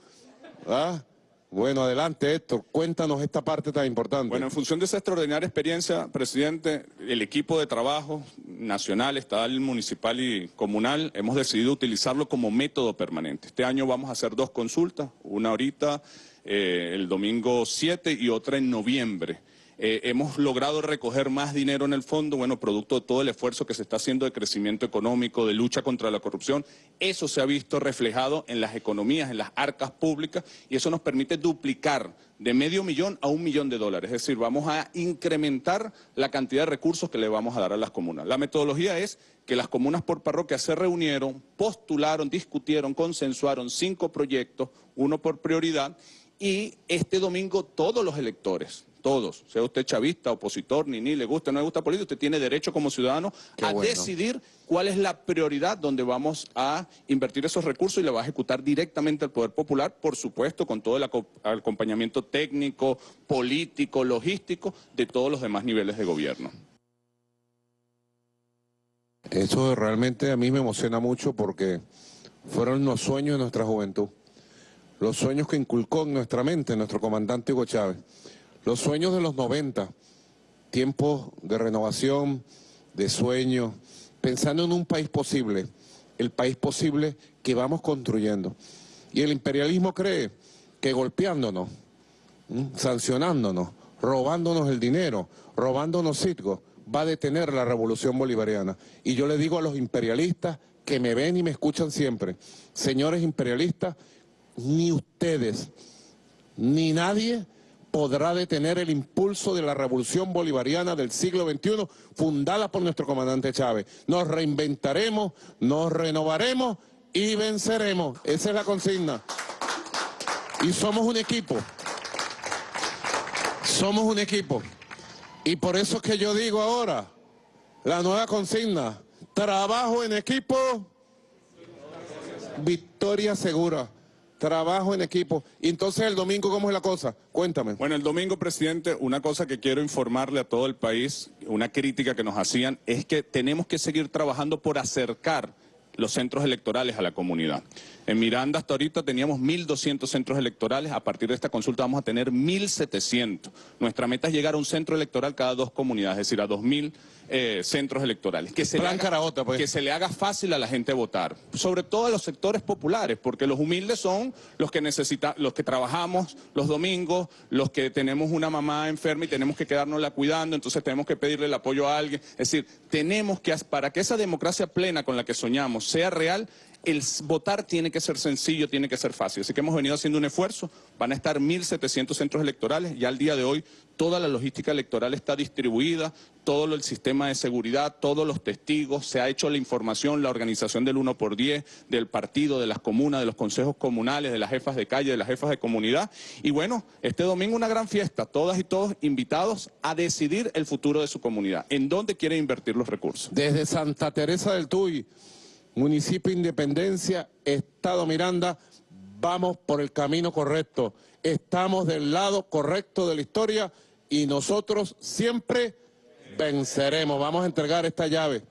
¿Ah? Bueno, adelante, Héctor. Cuéntanos esta parte tan importante. Bueno, en función de esa extraordinaria experiencia, presidente, el equipo de trabajo nacional, estatal, municipal y comunal, hemos decidido utilizarlo como método permanente. Este año vamos a hacer dos consultas, una ahorita, eh, el domingo 7 y otra en noviembre. Eh, hemos logrado recoger más dinero en el fondo, bueno, producto de todo el esfuerzo que se está haciendo de crecimiento económico, de lucha contra la corrupción. Eso se ha visto reflejado en las economías, en las arcas públicas, y eso nos permite duplicar de medio millón a un millón de dólares. Es decir, vamos a incrementar la cantidad de recursos que le vamos a dar a las comunas. La metodología es que las comunas por parroquia se reunieron, postularon, discutieron, consensuaron cinco proyectos, uno por prioridad, y este domingo todos los electores, todos. Sea usted chavista, opositor, ni ni le gusta, no le gusta política, usted tiene derecho como ciudadano Qué a bueno. decidir cuál es la prioridad donde vamos a invertir esos recursos y le va a ejecutar directamente al Poder Popular, por supuesto, con todo el aco- acompañamiento técnico, político, logístico de todos los demás niveles de gobierno. Eso realmente a mí me emociona mucho porque fueron los sueños de nuestra juventud, los sueños que inculcó en nuestra mente nuestro comandante Hugo Chávez, los sueños de los 90, tiempos de renovación, de sueños, pensando en un país posible, el país posible que vamos construyendo. Y el imperialismo cree que golpeándonos, sancionándonos, robándonos el dinero, robándonos sitio, va a detener la revolución bolivariana. Y yo le digo a los imperialistas que me ven y me escuchan siempre, señores imperialistas, ni ustedes, ni nadie podrá detener el impulso de la revolución bolivariana del siglo XXI fundada por nuestro comandante Chávez. Nos reinventaremos, nos renovaremos y venceremos. Esa es la consigna. Y somos un equipo. Somos un equipo. Y por eso es que yo digo ahora, la nueva consigna, trabajo en equipo, victoria segura. Trabajo en equipo. Y entonces el domingo, ¿cómo es la cosa? Cuéntame. Bueno, el domingo, presidente, una cosa que quiero informarle a todo el país, una crítica que nos hacían, es que tenemos que seguir trabajando por acercar los centros electorales a la comunidad. En Miranda hasta ahorita teníamos 1.200 centros electorales, a partir de esta consulta vamos a tener 1.700. Nuestra meta es llegar a un centro electoral cada dos comunidades, es decir, a 2.000 eh, centros electorales. Que se, Plan haga, pues. que se le haga fácil a la gente votar, sobre todo a los sectores populares, porque los humildes son los que necesita, los que trabajamos los domingos, los que tenemos una mamá enferma y tenemos que quedárnosla cuidando, entonces tenemos que pedirle el apoyo a alguien. Es decir, tenemos que, para que esa democracia plena con la que soñamos sea real, el votar tiene que ser sencillo, tiene que ser fácil. Así que hemos venido haciendo un esfuerzo. Van a estar 1.700 centros electorales. Ya al día de hoy toda la logística electoral está distribuida, todo el sistema de seguridad, todos los testigos, se ha hecho la información, la organización del 1 por 10, del partido, de las comunas, de los consejos comunales, de las jefas de calle, de las jefas de comunidad. Y bueno, este domingo una gran fiesta, todas y todos invitados a decidir el futuro de su comunidad, en dónde quiere invertir los recursos. Desde Santa Teresa del Tuy, municipio Independencia, Estado Miranda, vamos por el camino correcto. Estamos del lado correcto de la historia y nosotros siempre venceremos. Vamos a entregar esta llave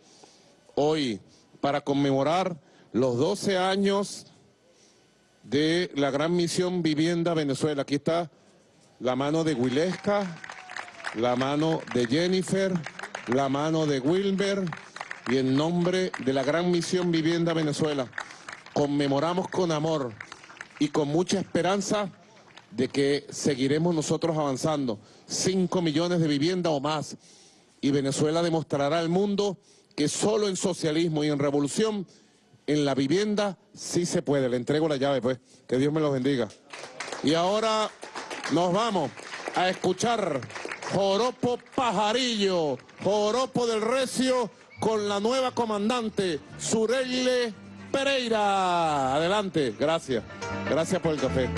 hoy para conmemorar los 12 años de la gran misión Vivienda Venezuela. Aquí está la mano de Huilesca, la mano de Jennifer, la mano de Wilber y en nombre de la gran misión Vivienda Venezuela conmemoramos con amor y con mucha esperanza de que seguiremos nosotros avanzando. Cinco millones de viviendas o más. Y Venezuela demostrará al mundo que solo en socialismo y en revolución, en la vivienda, sí se puede. Le entrego la llave, pues. Que Dios me los bendiga. Y ahora nos vamos a escuchar Joropo Pajarillo, Joropo del Recio, con la nueva comandante, Sureile Pereira. Adelante, gracias. Gracias por el café.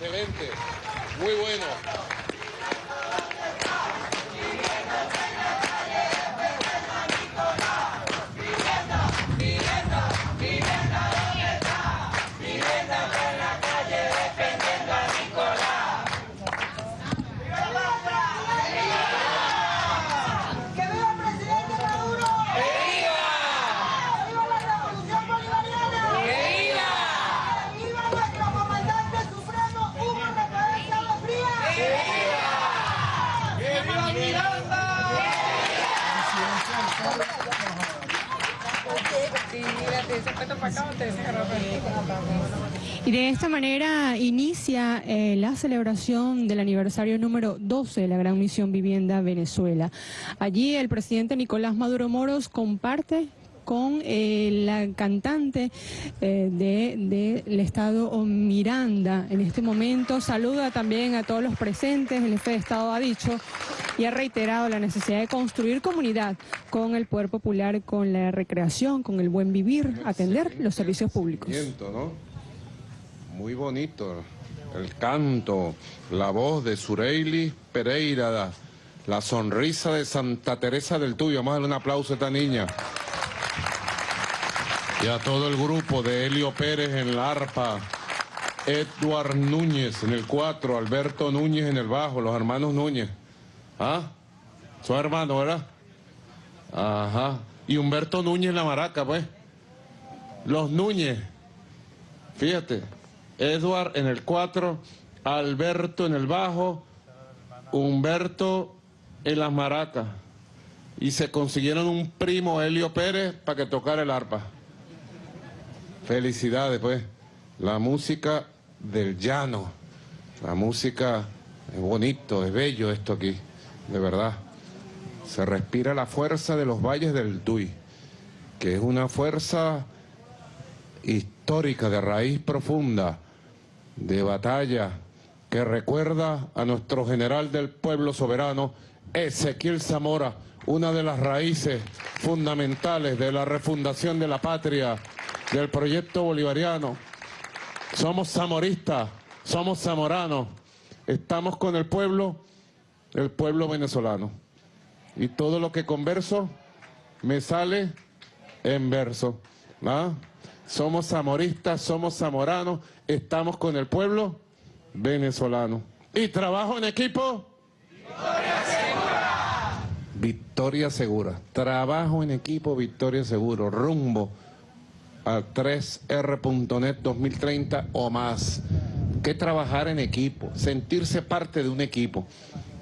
Excelente. Muy bueno. Y de esta manera inicia eh, la celebración del aniversario número 12 de la Gran Misión Vivienda Venezuela. Allí el presidente Nicolás Maduro Moros comparte con eh, la cantante eh, de- del Estado Miranda. En este momento saluda también a todos los presentes. El jefe de Estado ha dicho y ha reiterado la necesidad de construir comunidad con el poder popular, con la recreación, con el buen vivir, atender los servicios públicos. Muy bonito. El canto, la voz de Sureili Pereira, la sonrisa de Santa Teresa del Tuyo. Vamos a darle un aplauso a esta niña. Y a todo el grupo de Helio Pérez en la arpa, Edward Núñez en el 4, Alberto Núñez en el bajo, los hermanos Núñez. ¿Ah? Son hermanos, ¿verdad? Ajá. Y Humberto Núñez la maraca, pues. Los Núñez. Fíjate. Edward en el 4, Alberto en el bajo, Humberto en las maracas. Y se consiguieron un primo, Helio Pérez, para que tocara el arpa. Felicidades, pues. La música del llano. La música es bonito, es bello esto aquí, de verdad. Se respira la fuerza de los valles del Tuy, que es una fuerza histórica, de raíz profunda, de batalla, que recuerda a nuestro general del pueblo soberano, Ezequiel Zamora, una de las raíces fundamentales de la refundación de la patria, del proyecto bolivariano. Somos zamoristas, somos zamoranos, estamos con el pueblo, el pueblo venezolano. Y todo lo que converso me sale en verso. ¿ah? somos zamoristas, somos zamoranos, estamos con el pueblo venezolano. ¿Y trabajo en equipo? Victoria Segura. Victoria Segura. Trabajo en equipo, Victoria Seguro. Rumbo a 3R.net 2030 o más. Que trabajar en equipo, sentirse parte de un equipo.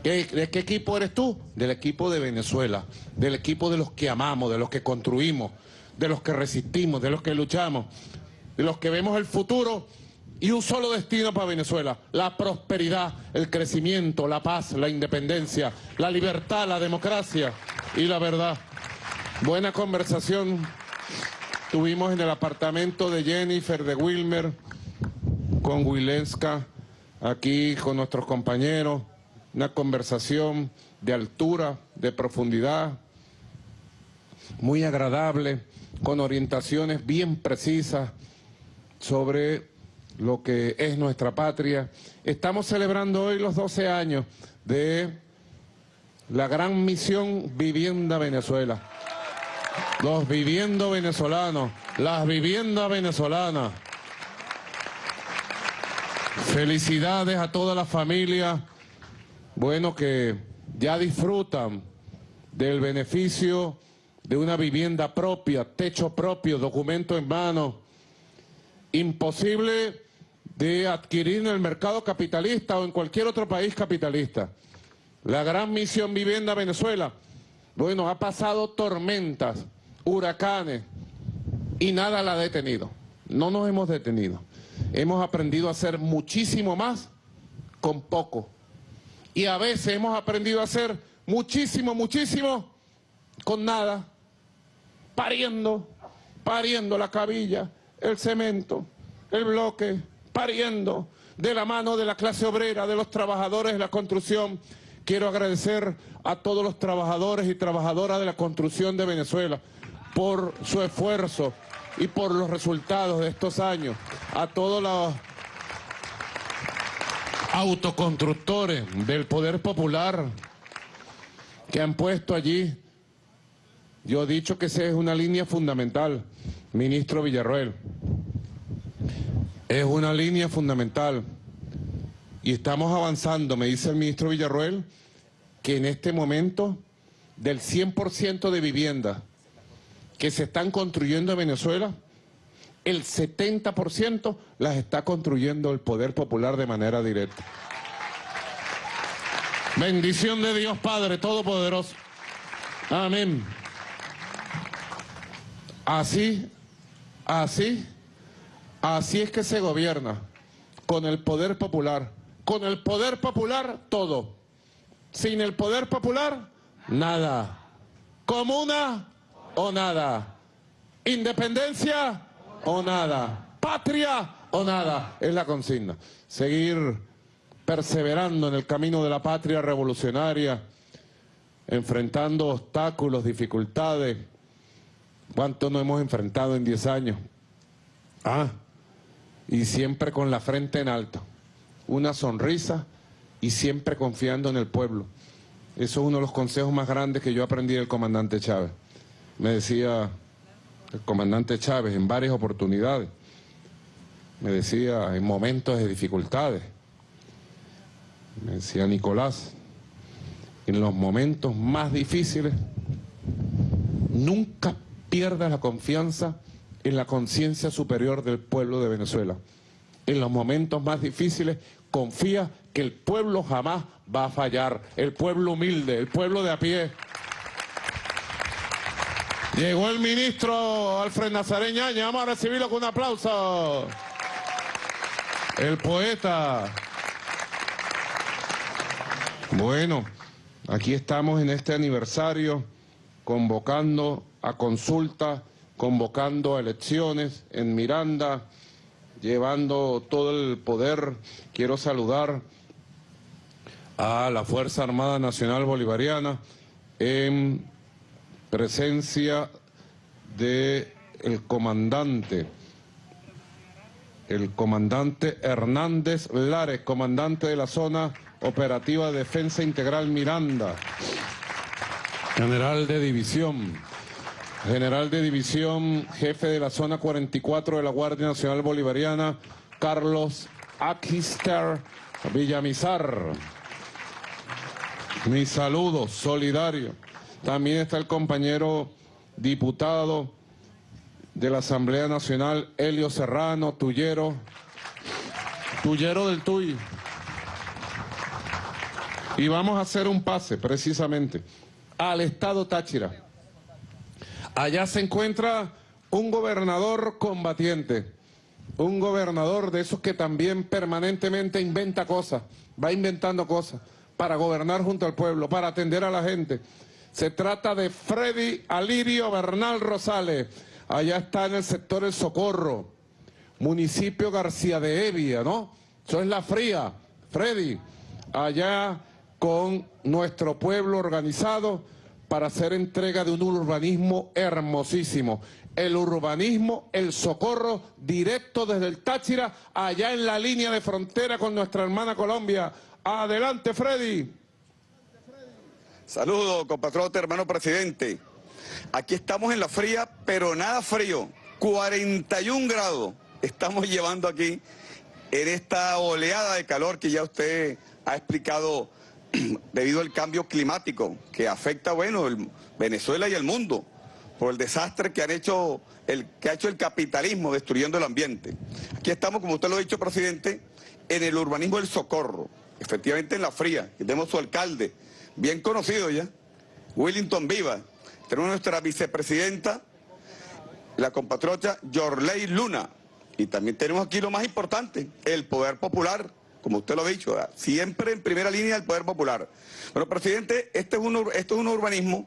¿De qué equipo eres tú? Del equipo de Venezuela, del equipo de los que amamos, de los que construimos, de los que resistimos, de los que luchamos, de los que vemos el futuro y un solo destino para Venezuela, la prosperidad, el crecimiento, la paz, la independencia, la libertad, la democracia y la verdad. Buena conversación tuvimos en el apartamento de Jennifer, de Wilmer, con Wilenska, aquí con nuestros compañeros una conversación de altura, de profundidad, muy agradable, con orientaciones bien precisas sobre lo que es nuestra patria. Estamos celebrando hoy los 12 años de la gran misión Vivienda Venezuela. Los viviendo venezolanos, las viviendas venezolanas. Felicidades a toda la familia bueno, que ya disfrutan del beneficio de una vivienda propia, techo propio, documento en mano, imposible de adquirir en el mercado capitalista o en cualquier otro país capitalista. La gran misión Vivienda Venezuela, bueno, ha pasado tormentas, huracanes y nada la ha detenido. No nos hemos detenido. Hemos aprendido a hacer muchísimo más con poco y a veces hemos aprendido a hacer muchísimo, muchísimo con nada, pariendo, pariendo la cabilla, el cemento, el bloque, pariendo de la mano de la clase obrera, de los trabajadores de la construcción. Quiero agradecer a todos los trabajadores y trabajadoras de la construcción de Venezuela por su esfuerzo y por los resultados de estos años, a todos los autoconstructores del poder popular que han puesto allí. Yo he dicho que esa es una línea fundamental, ministro Villarroel. Es una línea fundamental. Y estamos avanzando, me dice el ministro Villarroel, que en este momento del 100% de viviendas que se están construyendo en Venezuela, el 70% las está construyendo el poder popular de manera directa. Bendición de Dios Padre Todopoderoso. Amén. Así, así, así es que se gobierna, con el poder popular. Con el poder popular, todo. Sin el poder popular, nada. Comuna o nada. Independencia o nada. Patria o nada. Es la consigna. Seguir perseverando en el camino de la patria revolucionaria, enfrentando obstáculos, dificultades. ¿Cuánto no hemos enfrentado en 10 años? Ah, y siempre con la frente en alto, una sonrisa y siempre confiando en el pueblo. Eso es uno de los consejos más grandes que yo aprendí del comandante Chávez. Me decía el comandante Chávez en varias oportunidades. Me decía en momentos de dificultades. Me decía Nicolás, en los momentos más difíciles, nunca pierdas la confianza en la conciencia superior del pueblo de Venezuela. En los momentos más difíciles, confía que el pueblo jamás va a fallar. El pueblo humilde, el pueblo de a pie. Llegó el ministro Alfred Nazareñaña, vamos a recibirlo con un aplauso. El poeta. Bueno, aquí estamos en este aniversario convocando a consulta, convocando a elecciones en Miranda, llevando todo el poder. Quiero saludar a la Fuerza Armada Nacional Bolivariana en presencia del el comandante, el comandante Hernández Lares, comandante de la zona operativa de Defensa Integral Miranda, general de división. general de división, jefe de la zona 44 de la Guardia Nacional Bolivariana, Carlos Akister Villamizar. Mi saludo solidario. También está el compañero diputado de la Asamblea Nacional, Helio Serrano, Tullero, Tullero del Tuy. Y vamos a hacer un pase, precisamente, al Estado Táchira. Allá se encuentra un gobernador combatiente, un gobernador de esos que también permanentemente inventa cosas, va inventando cosas para gobernar junto al pueblo, para atender a la gente. Se trata de Freddy Alirio Bernal Rosales, allá está en el sector El Socorro, municipio García de Evia, ¿no? Eso es la fría, Freddy, allá con nuestro pueblo organizado para hacer entrega de un urbanismo hermosísimo. El urbanismo, el socorro directo desde el Táchira, allá en la línea de frontera con nuestra hermana Colombia. Adelante, Freddy. Saludos, compatriota, hermano presidente. Aquí estamos en la fría, pero nada frío. 41 grados estamos llevando aquí en esta oleada de calor que ya usted ha explicado debido al cambio climático que afecta, bueno, el Venezuela y el mundo por el desastre que han hecho el que ha hecho el capitalismo destruyendo el ambiente. Aquí estamos, como usted lo ha dicho, presidente, en el urbanismo del socorro, efectivamente en la fría, tenemos su alcalde, bien conocido ya, Willington Viva. Tenemos nuestra vicepresidenta, la compatriota Yorley Luna. Y también tenemos aquí lo más importante, el poder popular, como usted lo ha dicho, siempre en primera línea el poder popular. Bueno, presidente, este es un, esto es un urbanismo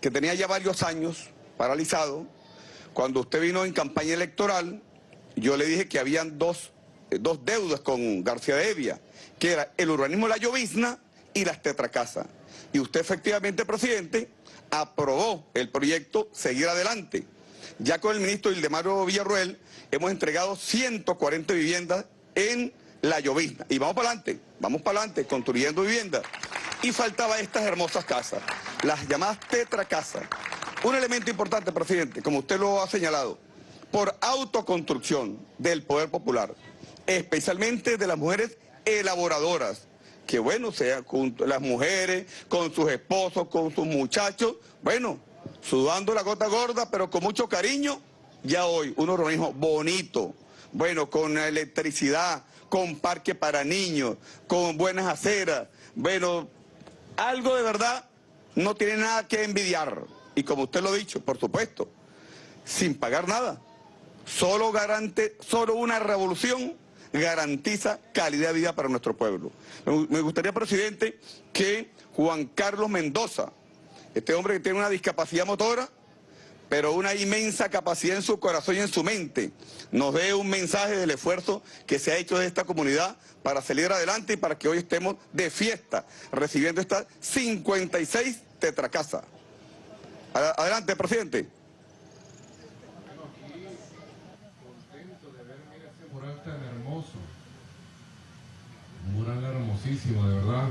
que tenía ya varios años paralizado. Cuando usted vino en campaña electoral, yo le dije que habían dos, eh, dos deudas con García de Evia, que era el urbanismo la llovizna y las tetracasas. Y usted efectivamente, presidente, aprobó el proyecto Seguir Adelante. Ya con el ministro Ildemaro Villarruel hemos entregado 140 viviendas en la llovizna. Y vamos para adelante, vamos para adelante, construyendo viviendas. Y faltaba estas hermosas casas, las llamadas tetracasas. Un elemento importante, presidente, como usted lo ha señalado, por autoconstrucción del poder popular, especialmente de las mujeres elaboradoras, que bueno, sea con las mujeres, con sus esposos, con sus muchachos, bueno, sudando la gota gorda, pero con mucho cariño, ya hoy un urbanismo bonito, bueno, con electricidad, con parque para niños, con buenas aceras, bueno, algo de verdad no tiene nada que envidiar. Y como usted lo ha dicho, por supuesto, sin pagar nada. Solo, garante, solo una revolución garantiza calidad de vida para nuestro pueblo. Me gustaría, presidente, que Juan Carlos Mendoza, este hombre que tiene una discapacidad motora, pero una inmensa capacidad en su corazón y en su mente, nos dé un mensaje del esfuerzo que se ha hecho de esta comunidad para salir adelante y para que hoy estemos de fiesta recibiendo estas 56 tetracasas. Ad- Adelante, presidente. mural tan hermoso. Un mural hermosísimo, de verdad.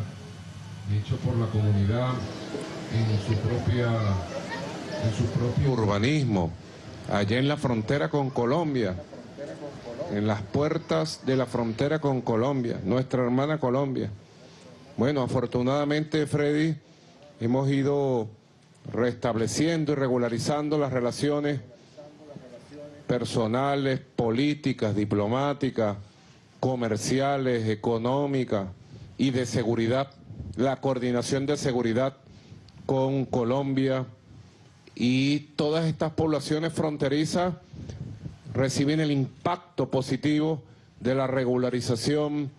Hecho por la comunidad en su propia en su propio urbanismo. Allá en la frontera con Colombia. En las puertas de la frontera con Colombia, nuestra hermana Colombia. Bueno, afortunadamente, Freddy, hemos ido restableciendo y regularizando las relaciones personales, políticas, diplomáticas, comerciales, económicas y de seguridad, la coordinación de seguridad con Colombia y todas estas poblaciones fronterizas reciben el impacto positivo de la regularización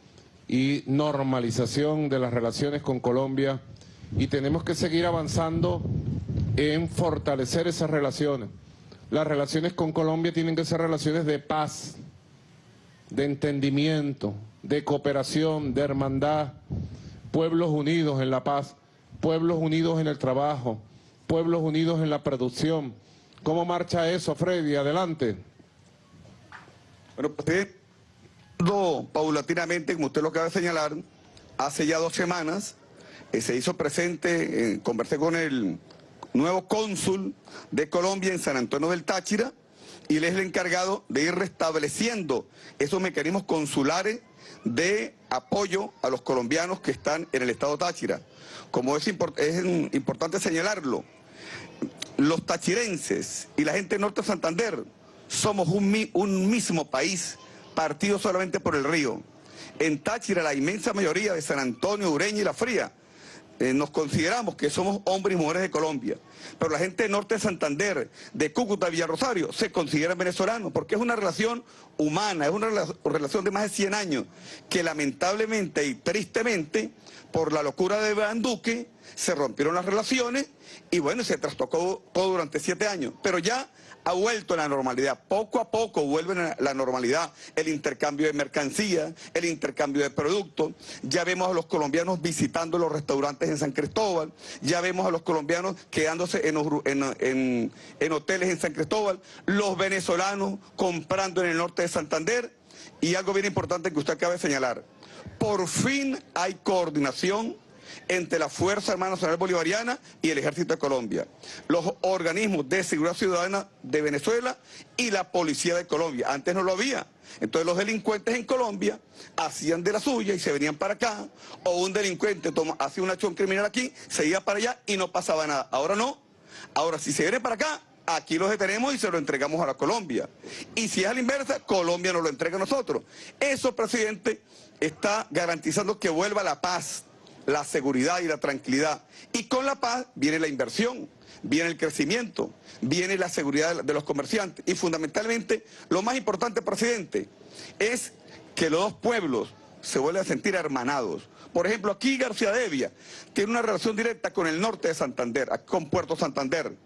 y normalización de las relaciones con Colombia y tenemos que seguir avanzando en fortalecer esas relaciones. Las relaciones con Colombia tienen que ser relaciones de paz, de entendimiento, de cooperación, de hermandad, pueblos unidos en la paz, pueblos unidos en el trabajo, pueblos unidos en la producción. ¿Cómo marcha eso, Freddy? Adelante. Bueno, do- paulatinamente, como usted lo acaba de señalar, hace ya dos semanas eh, se hizo presente, eh, conversé con el nuevo cónsul de Colombia en San Antonio del Táchira y él es el encargado de ir restableciendo esos mecanismos consulares de apoyo a los colombianos que están en el estado Táchira. Como es, import es importante señalarlo, los tachirenses y la gente del norte de Santander somos un, mi un mismo país, partido solamente por el río. En Táchira la inmensa mayoría de San Antonio, Ureña y La Fría eh, nos consideramos que somos hombres y mujeres de Colombia, pero la gente del norte de Santander, de Cúcuta, Villarrosario, se considera venezolano, porque es una relación humana, es una relación de más de 100 años, que lamentablemente y tristemente, por la locura de Iván Duque, se rompieron las relaciones y bueno, se trastocó todo durante siete años, pero ya ha vuelto a la normalidad. Poco a poco vuelve a la normalidad el intercambio de mercancías, el intercambio de productos. Ya vemos a los colombianos visitando los restaurantes en San Cristóbal, ya vemos a los colombianos quedándose en, en hoteles en San Cristóbal, los venezolanos comprando en el norte de Santander y algo bien importante que usted acaba de señalar. Por fin hay coordinación entre la Fuerza Armada Nacional Bolivariana y el Ejército de Colombia, los organismos de seguridad ciudadana de Venezuela y la Policía de Colombia. Antes no lo había. Entonces los delincuentes en Colombia hacían de la suya y se venían para acá, o un delincuente hacía una acción criminal aquí, se iba para allá y no pasaba nada. Ahora no. Ahora si se viene para acá, aquí los detenemos y se lo entregamos a la Colombia. Y si es a la inversa, Colombia nos lo entrega a nosotros. Eso, presidente, está garantizando que vuelva la paz la seguridad y la tranquilidad. Y con la paz viene la inversión, viene el crecimiento, viene la seguridad de los comerciantes. Y fundamentalmente, lo más importante, presidente, es que los dos pueblos se vuelvan a sentir hermanados. Por ejemplo, aquí García Devia tiene una relación directa con el norte de Santander, con Puerto Santander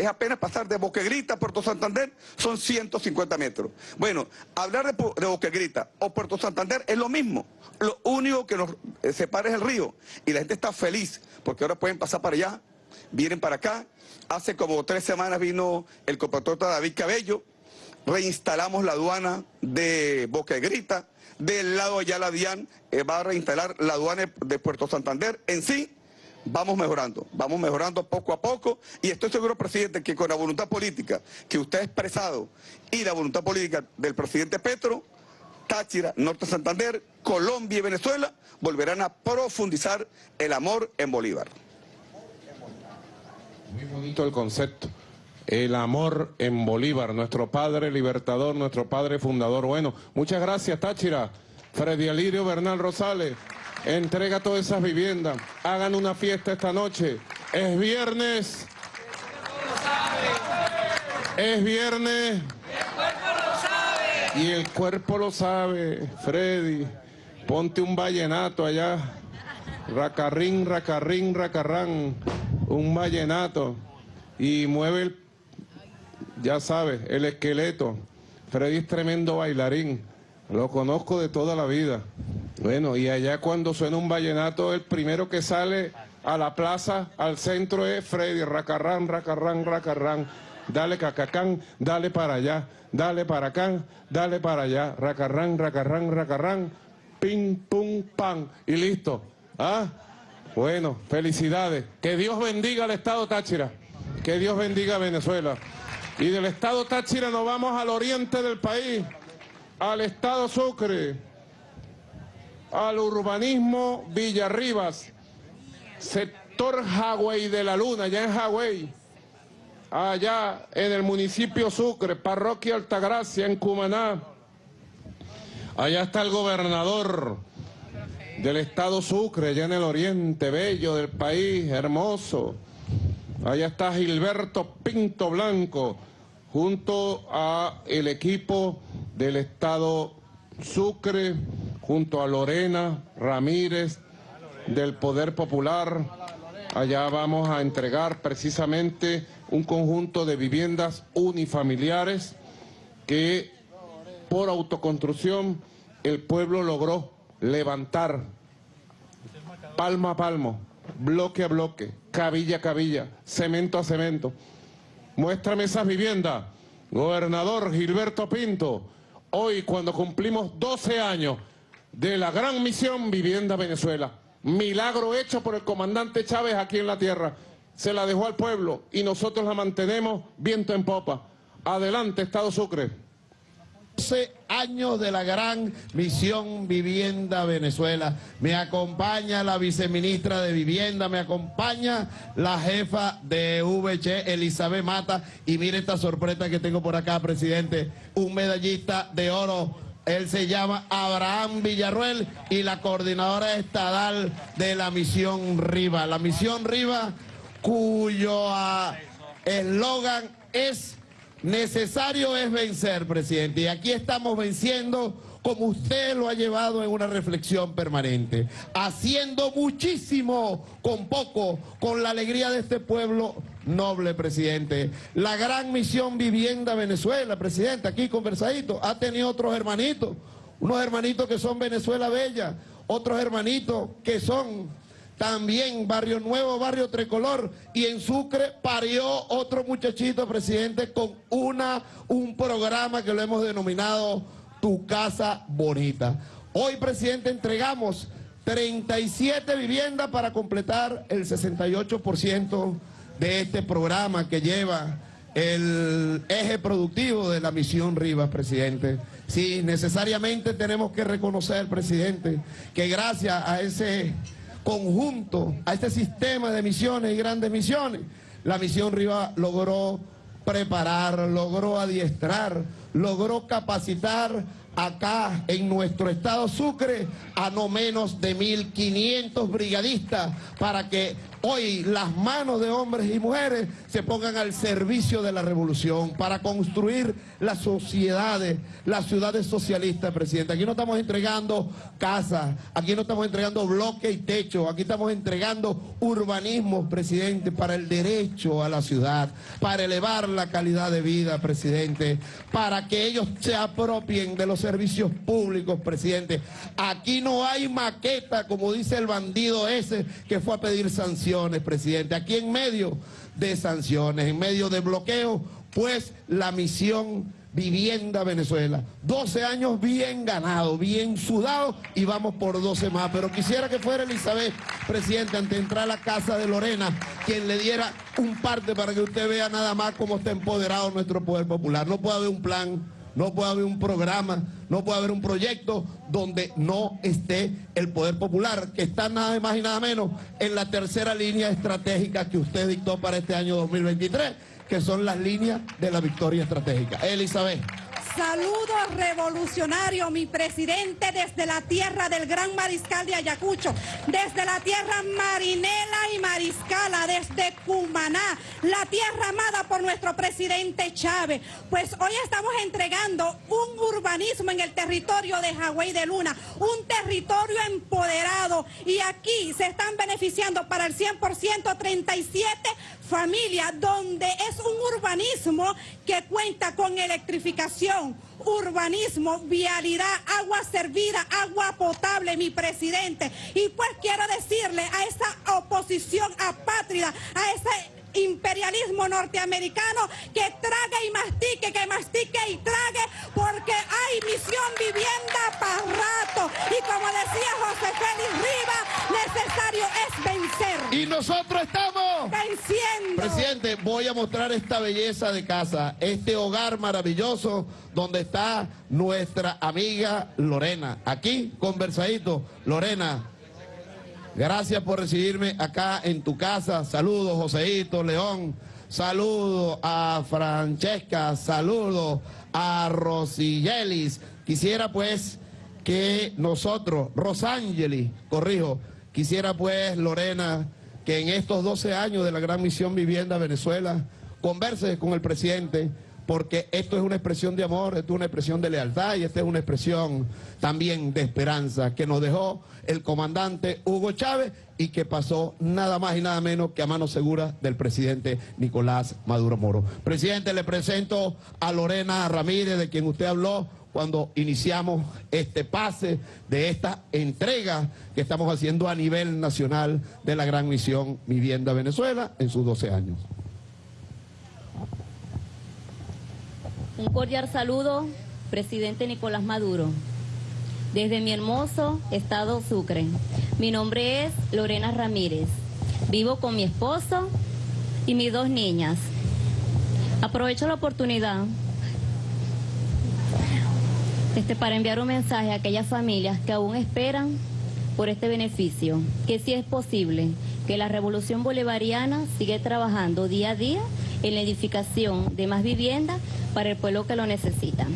es apenas pasar de Boquegrita a Puerto Santander, son 150 metros. Bueno, hablar de, de Boquegrita o Puerto Santander es lo mismo. Lo único que nos eh, separa es el río. Y la gente está feliz porque ahora pueden pasar para allá, vienen para acá. Hace como tres semanas vino el compatriota David Cabello, reinstalamos la aduana de Boquegrita, del lado allá la DIAN eh, va a reinstalar la aduana de Puerto Santander. En sí, vamos mejorando, vamos mejorando poco a poco y estoy seguro, presidente, que con la voluntad política que usted ha expresado y la voluntad política del presidente Petro, Táchira, Norte Santander, Colombia y Venezuela volverán a profundizar el amor en Bolívar. Muy bonito el concepto. El amor en Bolívar, nuestro padre libertador, nuestro padre fundador. Bueno, muchas gracias Táchira, Freddy Alirio Bernal Rosales. Entrega todas esas viviendas. Hagan una fiesta esta noche. Es viernes. Es viernes. Y el cuerpo lo sabe, Freddy. Ponte un vallenato allá. Racarrín, racarrín, racarrán. Un vallenato. Y mueve el, ya sabes, el esqueleto. Freddy es tremendo bailarín. Lo conozco de toda la vida. Bueno, y allá cuando suena un vallenato, el primero que sale a la plaza, al centro es Freddy, racarrán, racarrán, racarrán, dale cacacán, dale para allá, dale para acá, dale para allá, racarrán, racarrán, racarrán, ping, pum, pan, y listo. ¿Ah? Bueno, felicidades. Que Dios bendiga al Estado Táchira, que Dios bendiga a Venezuela. Y del Estado Táchira nos vamos al oriente del país, al Estado Sucre al urbanismo Villarribas, sector Hawái de la Luna, allá en Hawái, allá en el municipio Sucre, parroquia Altagracia, en Cumaná. Allá está el gobernador del estado Sucre, allá en el oriente, bello del país, hermoso. Allá está Gilberto Pinto Blanco, junto a el equipo del estado Sucre, junto a Lorena Ramírez del Poder Popular. Allá vamos a entregar precisamente un conjunto de viviendas unifamiliares que por autoconstrucción el pueblo logró levantar palmo a palmo, bloque a bloque, cabilla a cabilla, cemento a cemento. Muéstrame esas viviendas, gobernador Gilberto Pinto. Hoy cuando cumplimos 12 años de la gran misión Vivienda Venezuela. Milagro hecho por el comandante Chávez aquí en la tierra. se la dejó al pueblo y nosotros la mantenemos viento en popa. Adelante, Estado Sucre. 12 años de la gran misión Vivienda Venezuela. Me acompaña la viceministra de Vivienda, me acompaña la jefa de VC, Elizabeth Mata. Y mire esta sorpresa que tengo por acá, presidente. Un medallista de oro. Él se llama Abraham Villarruel y la coordinadora estadal de la misión Riva. La misión Riva, cuyo ah, eslogan es Necesario es vencer, presidente, y aquí estamos venciendo como usted lo ha llevado en una reflexión permanente, haciendo muchísimo con poco, con la alegría de este pueblo noble, presidente. La gran misión Vivienda Venezuela, presidente, aquí conversadito, ha tenido otros hermanitos, unos hermanitos que son Venezuela Bella, otros hermanitos que son también Barrio Nuevo, Barrio Tricolor, y en Sucre parió otro muchachito, presidente, con una, un programa que lo hemos denominado Tu Casa Bonita. Hoy, presidente, entregamos 37 viviendas para completar el 68% de este programa que lleva el eje productivo de la misión Rivas, presidente. Sí, necesariamente tenemos que reconocer, presidente, que gracias a ese conjunto, a este sistema de misiones y grandes misiones, la misión Riva logró preparar, logró adiestrar, logró capacitar acá en nuestro estado Sucre a no menos de 1.500 brigadistas para que hoy las manos de hombres y mujeres se pongan al servicio de la revolución para construir las sociedades, las ciudades socialistas, presidente. Aquí no estamos entregando casas, aquí no estamos entregando bloques y techos, aquí estamos entregando urbanismo, presidente, para el derecho a la ciudad, para elevar la calidad de vida, presidente, para que ellos se apropien de los servicios públicos, presidente. Aquí no hay maqueta, como dice el bandido ese que fue a pedir presidente. Aquí en medio de sanciones, en medio de bloqueo, pues la misión Vivienda Venezuela. 12 años bien ganados, bien sudados y vamos por 12 más. Pero quisiera que fuera Elizabeth, presidente, ante entrar a la casa de Lorena, quien le diera un parte para que usted vea nada más cómo está empoderado nuestro poder popular. No puede haber un plan, no puede haber un programa, no puede haber un proyecto donde no esté el poder popular, que está nada más y nada menos en la tercera línea estratégica que usted dictó para este año 2023 que son las líneas de la victoria estratégica. Elizabeth. Saludo revolucionario, mi presidente, desde la tierra del gran mariscal de Ayacucho, desde la tierra marinela y mariscala, desde Cumaná, la tierra amada por nuestro presidente Chávez. Pues hoy estamos entregando un urbanismo en el territorio de Hawái de Luna, un territorio empoderado y aquí se están beneficiando para el 100% 37 familias donde es un urbanismo que cuenta con electrificación, urbanismo, vialidad, agua servida, agua potable, mi presidente. Y pues quiero decirle a esa oposición apátrida, a ese imperialismo norteamericano que trague y mastique, que mastique y trague, porque hay misión vivienda para rato. Y como decía José Félix Riva, necesario es vencer. Y nosotros estamos venciendo. Presidente, voy a mostrar esta belleza de casa, este hogar maravilloso donde está nuestra amiga Lorena. Aquí, conversadito. Lorena, Gracias por recibirme acá en tu casa. Saludos, Joseito, León. Saludos a Francesca. Saludos a Rosillelis. Quisiera pues que nosotros, Rosangeli, corrijo, quisiera pues Lorena, que en estos 12 años de la Gran Misión Vivienda Venezuela, converse con el presidente porque esto es una expresión de amor, esto es una expresión de lealtad y esta es una expresión también de esperanza que nos dejó el comandante Hugo Chávez y que pasó nada más y nada menos que a mano segura del presidente Nicolás Maduro Moro. Presidente, le presento a Lorena Ramírez, de quien usted habló cuando iniciamos este pase de esta entrega que estamos haciendo a nivel nacional de la gran misión Vivienda Venezuela en sus 12 años. Un cordial saludo, presidente Nicolás Maduro. Desde mi hermoso estado Sucre. Mi nombre es Lorena Ramírez. Vivo con mi esposo y mis dos niñas. Aprovecho la oportunidad este, para enviar un mensaje a aquellas familias que aún esperan por este beneficio, que si es posible, que la revolución bolivariana sigue trabajando día a día en la edificación de más viviendas para el pueblo que lo necesita.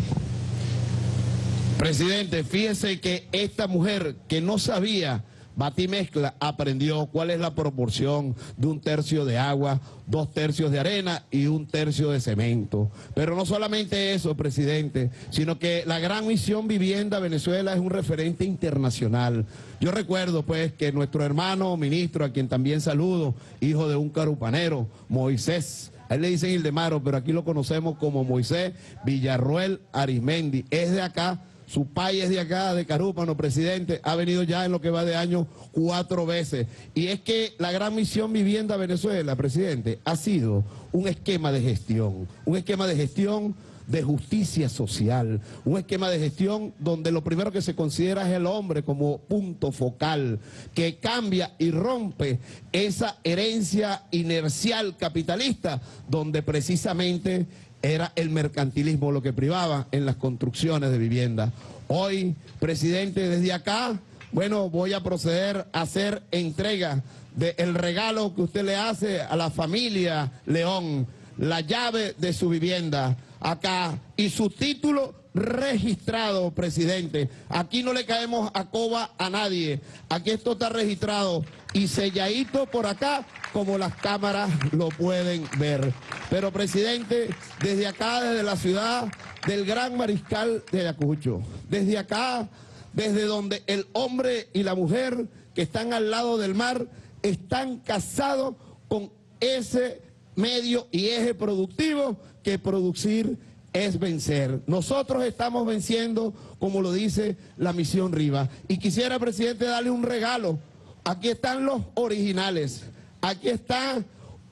Presidente, fíjese que esta mujer que no sabía batimezcla aprendió cuál es la proporción de un tercio de agua, dos tercios de arena y un tercio de cemento. Pero no solamente eso, presidente, sino que la gran misión Vivienda Venezuela es un referente internacional. Yo recuerdo pues que nuestro hermano ministro, a quien también saludo, hijo de un carupanero, Moisés, a él le dicen Ildemaro, pero aquí lo conocemos como Moisés Villarruel Arismendi, es de acá su país es de acá, de Carúpano, presidente, ha venido ya en lo que va de año cuatro veces. Y es que la gran misión Vivienda Venezuela, presidente, ha sido un esquema de gestión, un esquema de gestión de justicia social, un esquema de gestión donde lo primero que se considera es el hombre como punto focal, que cambia y rompe esa herencia inercial capitalista, donde precisamente era el mercantilismo lo que privaba en las construcciones de vivienda. Hoy, presidente, desde acá, bueno, voy a proceder a hacer entrega del regalo que usted le hace a la familia León, la llave de su vivienda acá y su título registrado, presidente. Aquí no le caemos a coba a nadie. Aquí esto está registrado y selladito por acá como las cámaras lo pueden ver. Pero, presidente, desde acá, desde la ciudad del Gran Mariscal de Ayacucho, desde acá, desde donde el hombre y la mujer que están al lado del mar están casados con ese medio y eje productivo que producir es vencer. Nosotros estamos venciendo, como lo dice la misión Riva. Y quisiera, presidente, darle un regalo. Aquí están los originales. Aquí está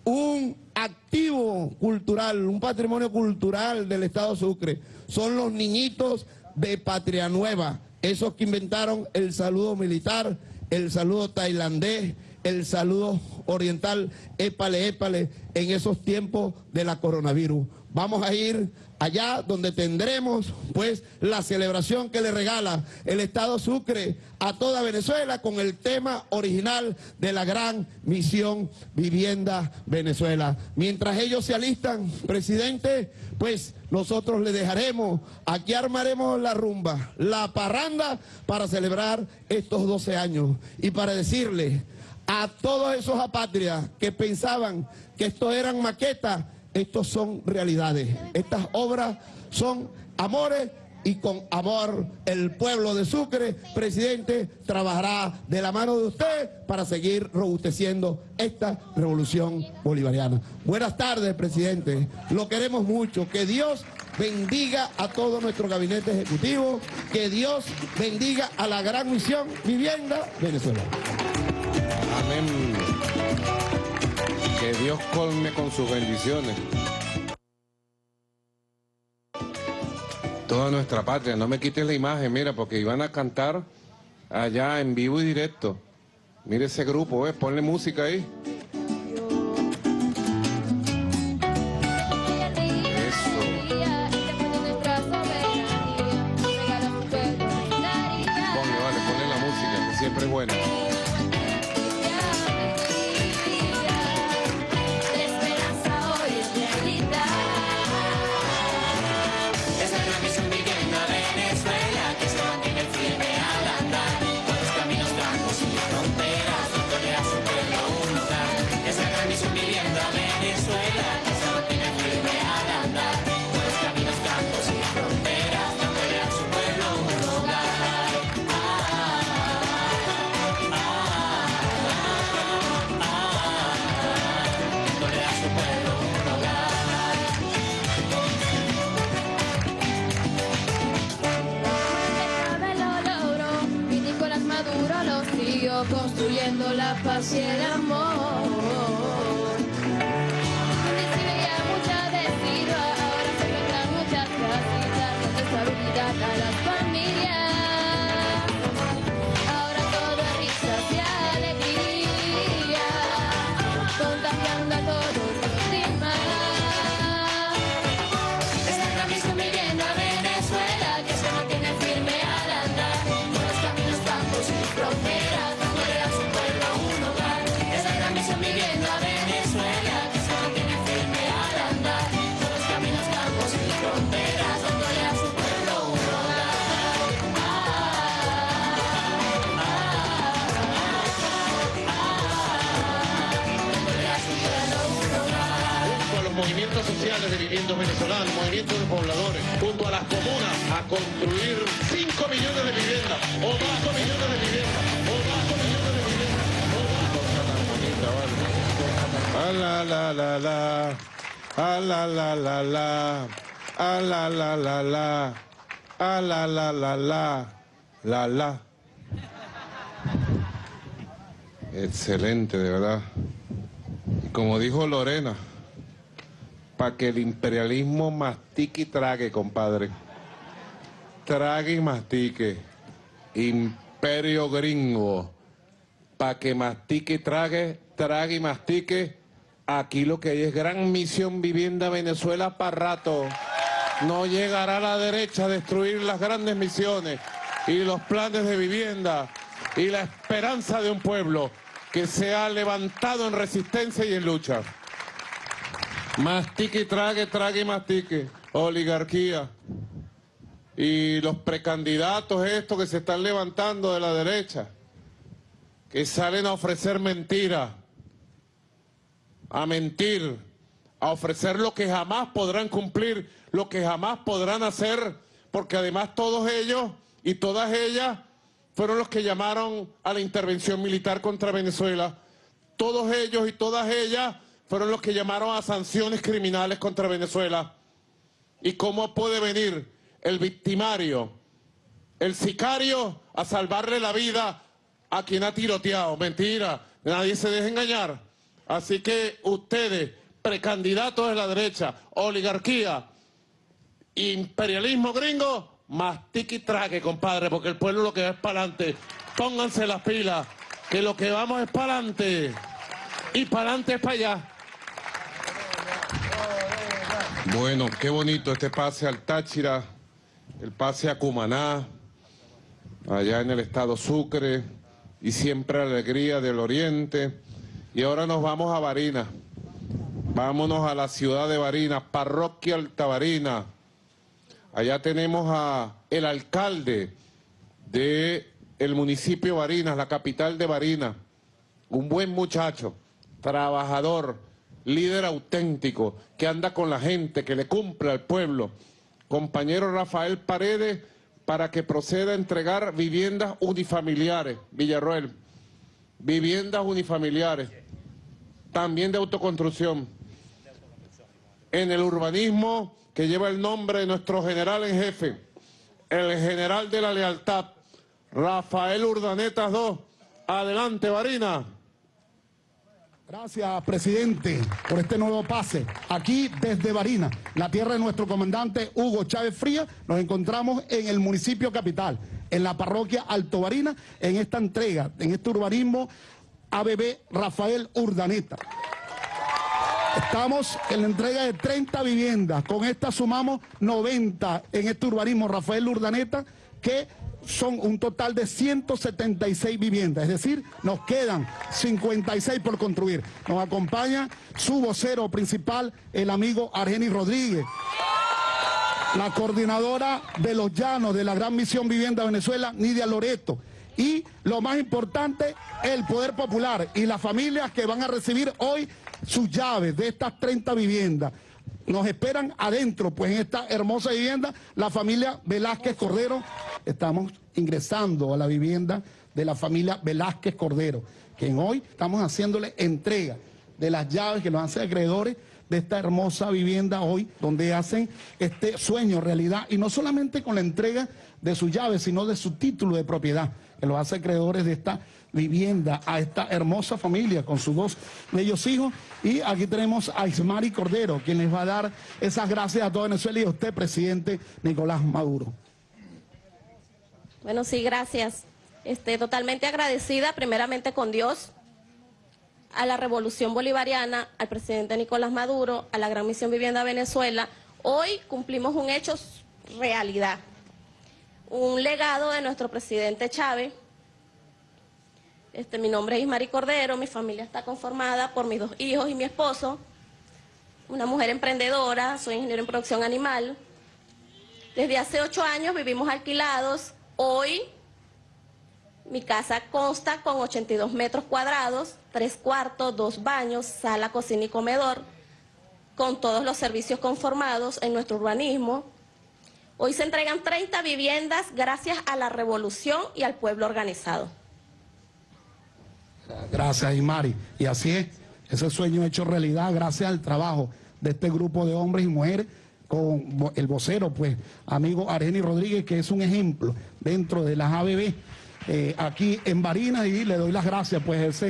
un activo cultural, un patrimonio cultural del Estado Sucre. Son los niñitos de Patria Nueva, esos que inventaron el saludo militar, el saludo tailandés, el saludo oriental, épale, épale, en esos tiempos de la coronavirus. Vamos a ir allá donde tendremos pues la celebración que le regala el Estado Sucre a toda Venezuela con el tema original de la gran misión Vivienda Venezuela. Mientras ellos se alistan, presidente, pues nosotros le dejaremos, aquí armaremos la rumba, la parranda para celebrar estos 12 años y para decirle a todos esos apátridas que pensaban que esto eran maquetas, estos son realidades. Estas obras son amores y con amor el pueblo de Sucre, presidente, trabajará de la mano de usted para seguir robusteciendo esta revolución bolivariana. Buenas tardes, presidente. Lo queremos mucho. Que Dios bendiga a todo nuestro gabinete ejecutivo. Que Dios bendiga a la gran misión Vivienda Venezuela. Dios colme con sus bendiciones. Toda nuestra patria, no me quites la imagen, mira, porque iban a cantar allá en vivo y directo. Mire ese grupo, ¿ves? Ponle música ahí. Y el amor. De viviendas venezolanas, movimiento de pobladores, junto a las comunas, a construir 5 millones de viviendas, o 5 millones de viviendas, o 5 millones de viviendas, Ah, la, la, la, la. Ah, la, la, la, la. Ah, la, la, la, la. Ah, la, la, la, la. La, la. Excelente, de verdad. Y como dijo Lorena, para que el imperialismo mastique y trague, compadre. Trague y mastique. Imperio gringo. Para que mastique y trague, trague y mastique. Aquí lo que hay es gran misión vivienda Venezuela para rato. No llegará la derecha a destruir las grandes misiones y los planes de vivienda y la esperanza de un pueblo que se ha levantado en resistencia y en lucha. Mastique trague, trague y mastique. Oligarquía. Y los precandidatos estos que se están levantando de la derecha, que salen a ofrecer mentiras, a mentir, a ofrecer lo que jamás podrán cumplir, lo que jamás podrán hacer, porque además todos ellos y todas ellas fueron los que llamaron a la intervención militar contra Venezuela. Todos ellos y todas ellas fueron los que llamaron a sanciones criminales contra Venezuela. ¿Y cómo puede venir el victimario, el sicario, a salvarle la vida a quien ha tiroteado? Mentira, nadie se deja engañar. Así que ustedes, precandidatos de la derecha, oligarquía, imperialismo gringo, mastique y trague, compadre, porque el pueblo lo que va es para adelante. Pónganse las pilas, que lo que vamos es para adelante. Y para adelante es para allá. Bueno, qué bonito este pase al Táchira, el pase a Cumaná, allá en el estado Sucre, y siempre alegría del oriente. Y ahora nos vamos a Barinas. Vámonos a la ciudad de Barinas, parroquia Altabarina. Allá tenemos a el alcalde de el municipio de Barinas, la capital de Barinas. Un buen muchacho, trabajador, líder auténtico, que anda con la gente, que le cumple al pueblo. Compañero Rafael Paredes, para que proceda a entregar viviendas unifamiliares, Villarroel. Viviendas unifamiliares, también de autoconstrucción. En el urbanismo que lleva el nombre de nuestro general en jefe, el general de la lealtad, Rafael Urdanetas II. Adelante, Varina. Gracias, presidente, por este nuevo pase. Aquí desde Barina, la tierra de nuestro comandante Hugo Chávez Fría, nos encontramos en el municipio capital, en la parroquia Alto Barina, en esta entrega, en este urbanismo ABB Rafael Urdaneta. Estamos en la entrega de 30 viviendas, con esta sumamos 90 en este urbanismo Rafael Urdaneta, que son un total de 176 viviendas, es decir, nos quedan 56 por construir. Nos acompaña su vocero principal, el amigo Argeni Rodríguez. La coordinadora de los llanos de la Gran Misión Vivienda Venezuela, Nidia Loreto. Y lo más importante, el Poder Popular y las familias que van a recibir hoy sus llaves de estas 30 viviendas. Nos esperan adentro, pues en esta hermosa vivienda, la familia Velázquez Cordero. Estamos ingresando a la vivienda de la familia Velázquez Cordero, que hoy estamos haciéndole entrega de las llaves que nos hacen acreedores de esta hermosa vivienda hoy, donde hacen este sueño realidad, y no solamente con la entrega de sus llaves, sino de su título de propiedad, que los hace acreedores de esta vivienda a esta hermosa familia con sus dos bellos hijos. Y aquí tenemos a Ismari Cordero, quien les va a dar esas gracias a toda Venezuela y a usted, presidente Nicolás Maduro. Bueno, sí, gracias. Este, totalmente agradecida primeramente con Dios, a la Revolución Bolivariana, al presidente Nicolás Maduro, a la Gran Misión Vivienda Venezuela. Hoy cumplimos un hecho realidad, un legado de nuestro presidente Chávez. Este, mi nombre es Ismari Cordero, mi familia está conformada por mis dos hijos y mi esposo, una mujer emprendedora, soy ingeniero en producción animal. Desde hace ocho años vivimos alquilados, hoy mi casa consta con 82 metros cuadrados, tres cuartos, dos baños, sala, cocina y comedor. con todos los servicios conformados en nuestro urbanismo. Hoy se entregan 30 viviendas gracias a la revolución y al pueblo organizado. Gracias, Imari. Y así es, ese sueño hecho realidad gracias al trabajo de este grupo de hombres y mujeres con el vocero, pues, amigo Areni Rodríguez, que es un ejemplo dentro de las ABB eh, aquí en Barinas y le doy las gracias pues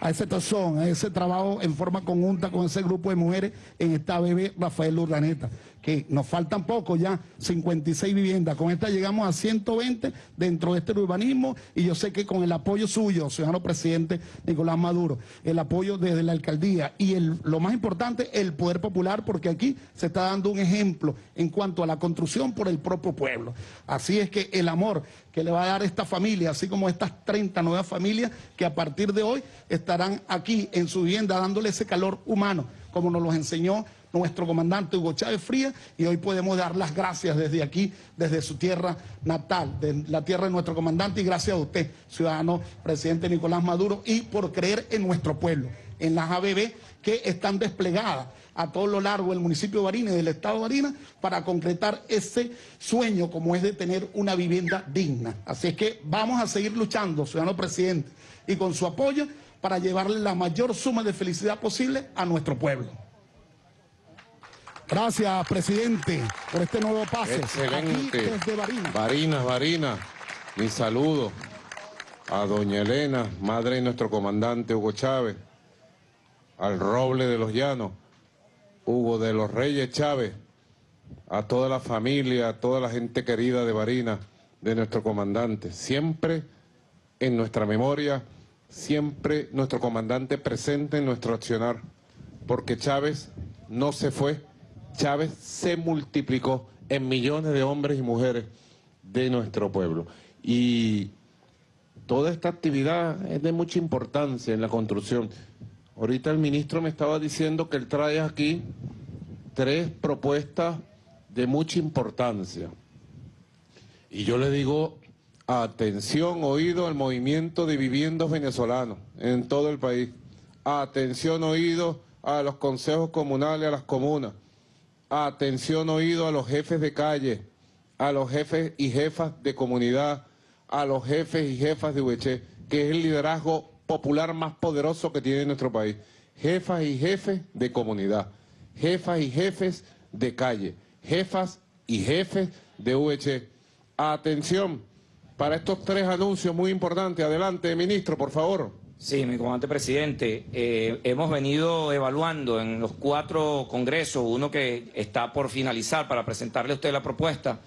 a ese, tazón, a ese trabajo en forma conjunta con ese grupo de mujeres en esta ABB Rafael Urdaneta, que nos faltan poco ya, 56 viviendas, con esta llegamos a 120 dentro de este urbanismo y yo sé que con el apoyo suyo, ciudadano presidente Nicolás Maduro, el apoyo desde la alcaldía y el, lo más importante, el poder popular, porque aquí se está dando un ejemplo en cuanto a la construcción por el propio pueblo. Así es que el amor que le va a dar esta familia, así como estas 30 nuevas familias que a partir de hoy estarán aquí en su vivienda dándole ese calor humano, como nos lo enseñó nuestro comandante Hugo Chávez Frías, y hoy podemos dar las gracias desde aquí, desde su tierra natal, de la tierra de nuestro comandante, y gracias a usted, ciudadano presidente Nicolás Maduro, y por creer en nuestro pueblo, en las ABB que están desplegadas a todo lo largo del municipio de Barinas y del estado de Barinas para concretar ese sueño como es de tener una vivienda digna. Así es que vamos a seguir luchando, ciudadano presidente, y con su apoyo para llevarle la mayor suma de felicidad posible a nuestro pueblo. Gracias, presidente, por este nuevo pase. Excelente. Aquí desde Barinas. Barinas, Barinas. Mi saludo a doña Elena, madre de nuestro comandante Hugo Chávez, al Roble de los Llanos, Hugo de los Reyes Chávez, a toda la familia, a toda la gente querida de Barinas, de nuestro comandante. Siempre en nuestra memoria, siempre nuestro comandante presente en nuestro accionar, porque Chávez no se fue, Chávez se multiplicó en millones de hombres y mujeres de nuestro pueblo. Y toda esta actividad es de mucha importancia en la construcción. Ahorita el ministro me estaba diciendo que él trae aquí tres propuestas de mucha importancia. Y yo le digo, atención, oído al movimiento de viviendas venezolanos en todo el país. Atención, oído a los consejos comunales, a las comunas. Atención, oído a los jefes de calle, a los jefes y jefas de comunidad, a los jefes y jefas de UEC, que es el liderazgo popular más poderoso que tiene nuestro país. Jefas y jefes de comunidad, jefas y jefes de calle, jefas y jefes de UEC. Atención, para estos tres anuncios muy importantes. Adelante, ministro, por favor. Sí, mi comandante presidente, eh, hemos venido evaluando en los cuatro congresos, uno que está por finalizar para presentarle a usted la propuesta,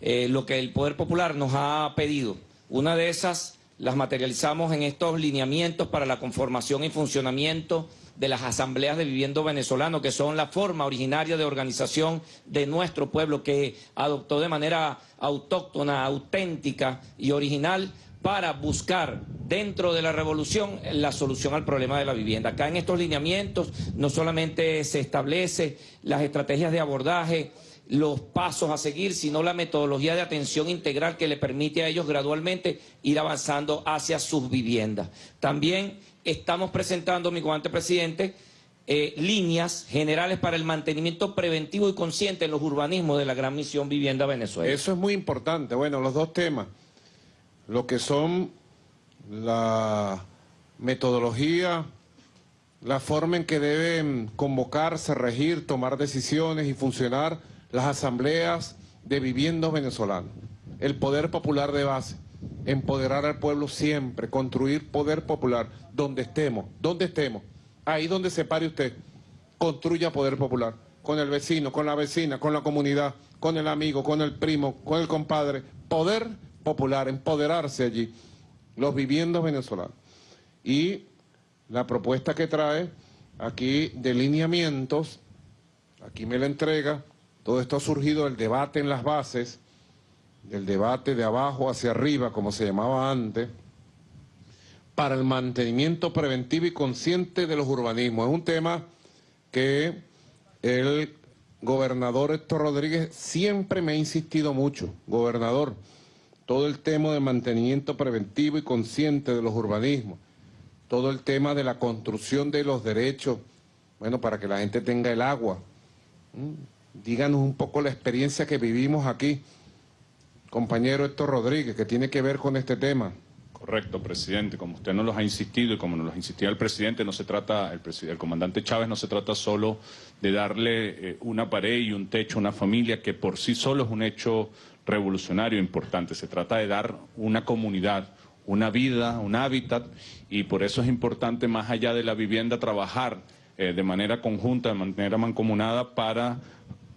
eh, lo que el Poder Popular nos ha pedido. Una de esas las materializamos en estos lineamientos para la conformación y funcionamiento de las asambleas de viviendas venezolanos, que son la forma originaria de organización de nuestro pueblo que adoptó de manera autóctona, auténtica y original para buscar dentro de la revolución la solución al problema de la vivienda. Acá en estos lineamientos no solamente se establece las estrategias de abordaje, los pasos a seguir, sino la metodología de atención integral que le permite a ellos gradualmente ir avanzando hacia sus viviendas. También estamos presentando, mi comandante presidente, eh, líneas generales para el mantenimiento preventivo y consciente en los urbanismos de la Gran Misión Vivienda Venezuela. Eso es muy importante. Bueno, los dos temas. Lo que son la metodología, la forma en que deben convocarse, regir, tomar decisiones y funcionar las asambleas de viviendas venezolanos. El poder popular de base, empoderar al pueblo siempre, construir poder popular donde estemos, donde estemos, ahí donde se pare usted, construya poder popular, con el vecino, con la vecina, con la comunidad, con el amigo, con el primo, con el compadre, poder popular, empoderarse allí, los viviendas venezolanos. Y la propuesta que trae aquí de lineamientos, aquí me la entrega, todo esto ha surgido del debate en las bases, del debate de abajo hacia arriba, como se llamaba antes, para el mantenimiento preventivo y consciente de los urbanismos. Es un tema que el gobernador Héctor Rodríguez siempre me ha insistido mucho, gobernador, todo el tema de mantenimiento preventivo y consciente de los urbanismos, todo el tema de la construcción de los derechos, bueno, para que la gente tenga el agua, Díganos un poco la experiencia que vivimos aquí, compañero Héctor Rodríguez, que tiene que ver con este tema. Correcto, presidente. Como usted nos los ha insistido y como nos los insistía el presidente, no se trata, el comandante Chávez no se trata solo de darle eh, una pared y un techo a una familia que por sí solo es un hecho revolucionario importante. Se trata de dar una comunidad, una vida, un hábitat y por eso es importante, más allá de la vivienda, trabajar eh, de manera conjunta, de manera mancomunada para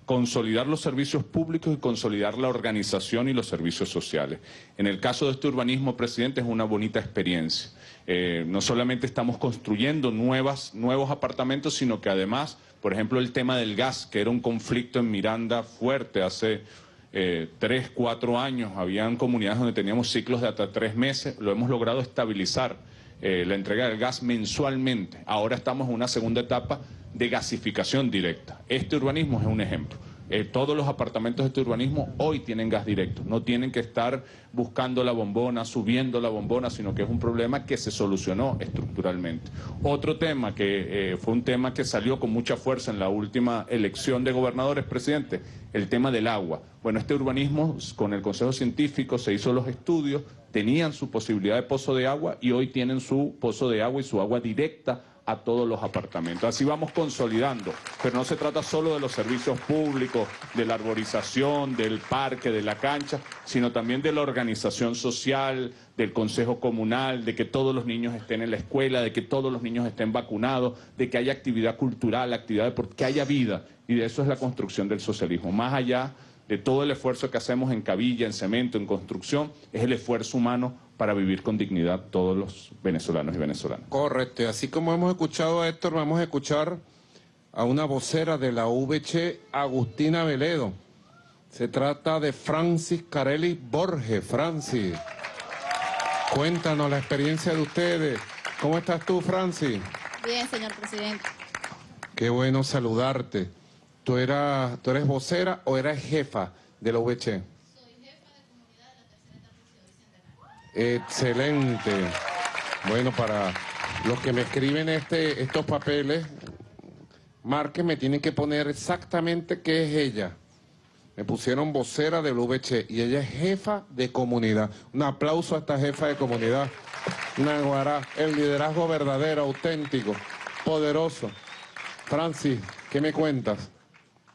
consolidar los servicios públicos y consolidar la organización y los servicios sociales. En el caso de este urbanismo, presidente, es una bonita experiencia. Eh, no solamente estamos construyendo nuevas, nuevos apartamentos, sino que además, por ejemplo, el tema del gas, que era un conflicto en Miranda fuerte hace eh, tres, cuatro años, habían comunidades donde teníamos ciclos de hasta tres meses, lo hemos logrado estabilizar eh, la entrega del gas mensualmente. Ahora estamos en una segunda etapa de gasificación directa. Este urbanismo es un ejemplo. Eh, todos los apartamentos de este urbanismo hoy tienen gas directo, no tienen que estar buscando la bombona, subiendo la bombona, sino que es un problema que se solucionó estructuralmente. Otro tema que eh, fue un tema que salió con mucha fuerza en la última elección de gobernadores, presidente, el tema del agua. Bueno, este urbanismo con el Consejo Científico se hizo los estudios, tenían su posibilidad de pozo de agua y hoy tienen su pozo de agua y su agua directa a todos los apartamentos. Así vamos consolidando, pero no se trata solo de los servicios públicos, de la arborización, del parque, de la cancha, sino también de la organización social, del consejo comunal, de que todos los niños estén en la escuela, de que todos los niños estén vacunados, de que haya actividad cultural, actividad deportiva, que haya vida. Y de eso es la construcción del socialismo. Más allá de todo el esfuerzo que hacemos en cabilla, en cemento, en construcción, es el esfuerzo humano para vivir con dignidad todos los venezolanos y venezolanas. Correcto, y así como hemos escuchado a Héctor, vamos a escuchar a una vocera de la VC, Agustina Veledo. Se trata de Francis Carelli Borges. Francis, cuéntanos la experiencia de ustedes. ¿Cómo estás tú, Francis? Bien, señor presidente. Qué bueno saludarte. ¿Tú, eras, ¿Tú eres vocera o eres jefa de la VC? Excelente. Bueno, para los que me escriben este, estos papeles, marquen, me tienen que poner exactamente qué es ella. Me pusieron vocera del VC y ella es jefa de comunidad. Un aplauso a esta jefa de comunidad. Naguará, el liderazgo verdadero, auténtico, poderoso. Francis, ¿qué me cuentas?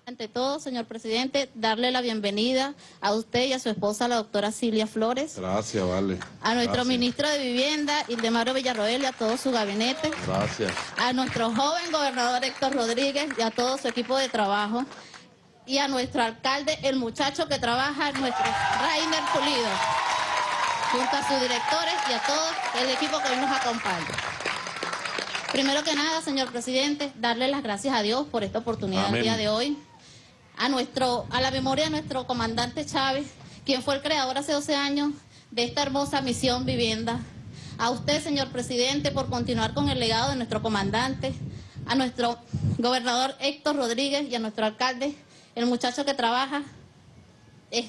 Ante todo, señor presidente, darle la bienvenida a usted y a su esposa, la doctora Silvia Flores, Gracias, vale. a nuestro Gracias. ministro de Vivienda, Ildemaro Villarroel, y a todo su gabinete, Gracias. a nuestro joven gobernador Héctor Rodríguez y a todo su equipo de trabajo, y a nuestro alcalde, el muchacho que trabaja, nuestro Rainer Pulido, junto a sus directores y a todo el equipo que hoy nos acompaña. Primero que nada, señor presidente, darle las gracias a Dios por esta oportunidad Amén. el día de hoy. A, nuestro, a la memoria de nuestro comandante Chávez, quien fue el creador hace 12 años de esta hermosa misión vivienda. A usted, señor presidente, por continuar con el legado de nuestro comandante. A nuestro gobernador Héctor Rodríguez y a nuestro alcalde, el muchacho que trabaja. eh,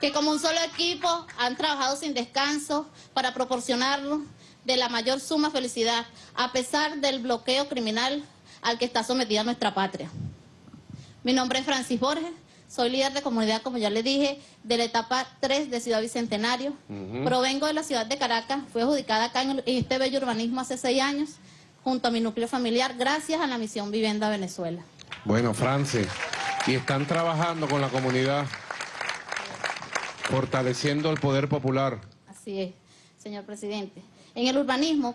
que como un solo equipo han trabajado sin descanso para proporcionarnos de la mayor suma felicidad, a pesar del bloqueo criminal al que está sometida nuestra patria. Mi nombre es Francis Borges, soy líder de comunidad, como ya le dije, de la etapa 3 de Ciudad Bicentenario. Provengo de la ciudad de Caracas, fui adjudicada acá en en este bello urbanismo hace seis años, junto a mi núcleo familiar, gracias a la misión Vivienda Venezuela. Bueno, Francis, y están trabajando con la comunidad, fortaleciendo el poder popular. Así es, señor presidente. En el urbanismo,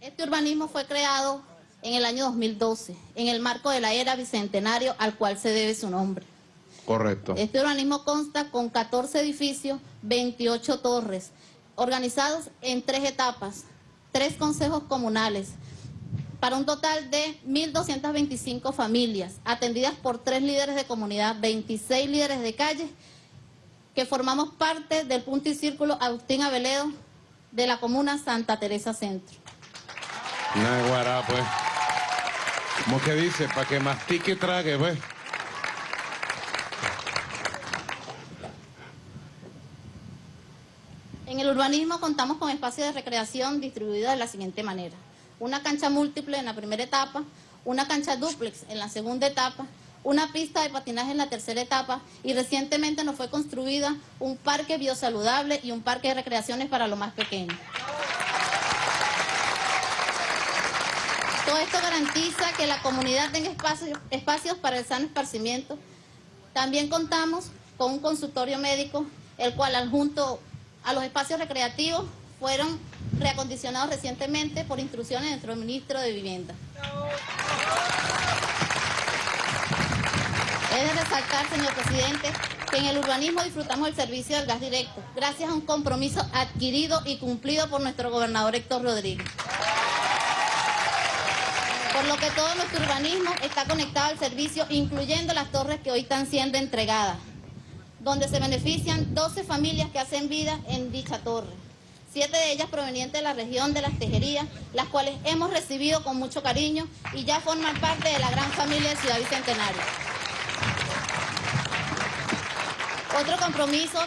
este urbanismo fue creado en el año 2012, en el marco de la era bicentenario al cual se debe su nombre. Correcto. Este organismo consta con 14 edificios, 28 torres, organizados en tres etapas, tres consejos comunales, para un total de 1.225 familias, atendidas por tres líderes de comunidad, 26 líderes de calle, que formamos parte del punto y círculo Agustín Aveledo de la comuna Santa Teresa Centro. Naguará, pues. ¿Cómo que dice? Para que mastique y trague, pues. En el urbanismo contamos con espacios de recreación distribuidos de la siguiente manera. Una cancha múltiple en la primera etapa, una cancha dúplex en la segunda etapa, una pista de patinaje en la tercera etapa y recientemente nos fue construida un parque biosaludable y un parque de recreaciones para los más pequeños. Todo esto garantiza que la comunidad tenga espacios, para el sano esparcimiento. También contamos con un consultorio médico, el cual adjunto a los espacios recreativos fueron reacondicionados recientemente por instrucciones de nuestro ministro de Vivienda. Es de resaltar, señor presidente, que en el urbanismo disfrutamos el servicio del gas directo, gracias a un compromiso adquirido y cumplido por nuestro gobernador Héctor Rodríguez. Por lo que todo nuestro urbanismo está conectado al servicio, incluyendo las torres que hoy están siendo entregadas, donde se benefician 12 familias que hacen vida en dicha torre. Siete de ellas provenientes de la región de las Tejerías, las cuales hemos recibido con mucho cariño y ya forman parte de la gran familia de Ciudad Bicentenario. Otro compromiso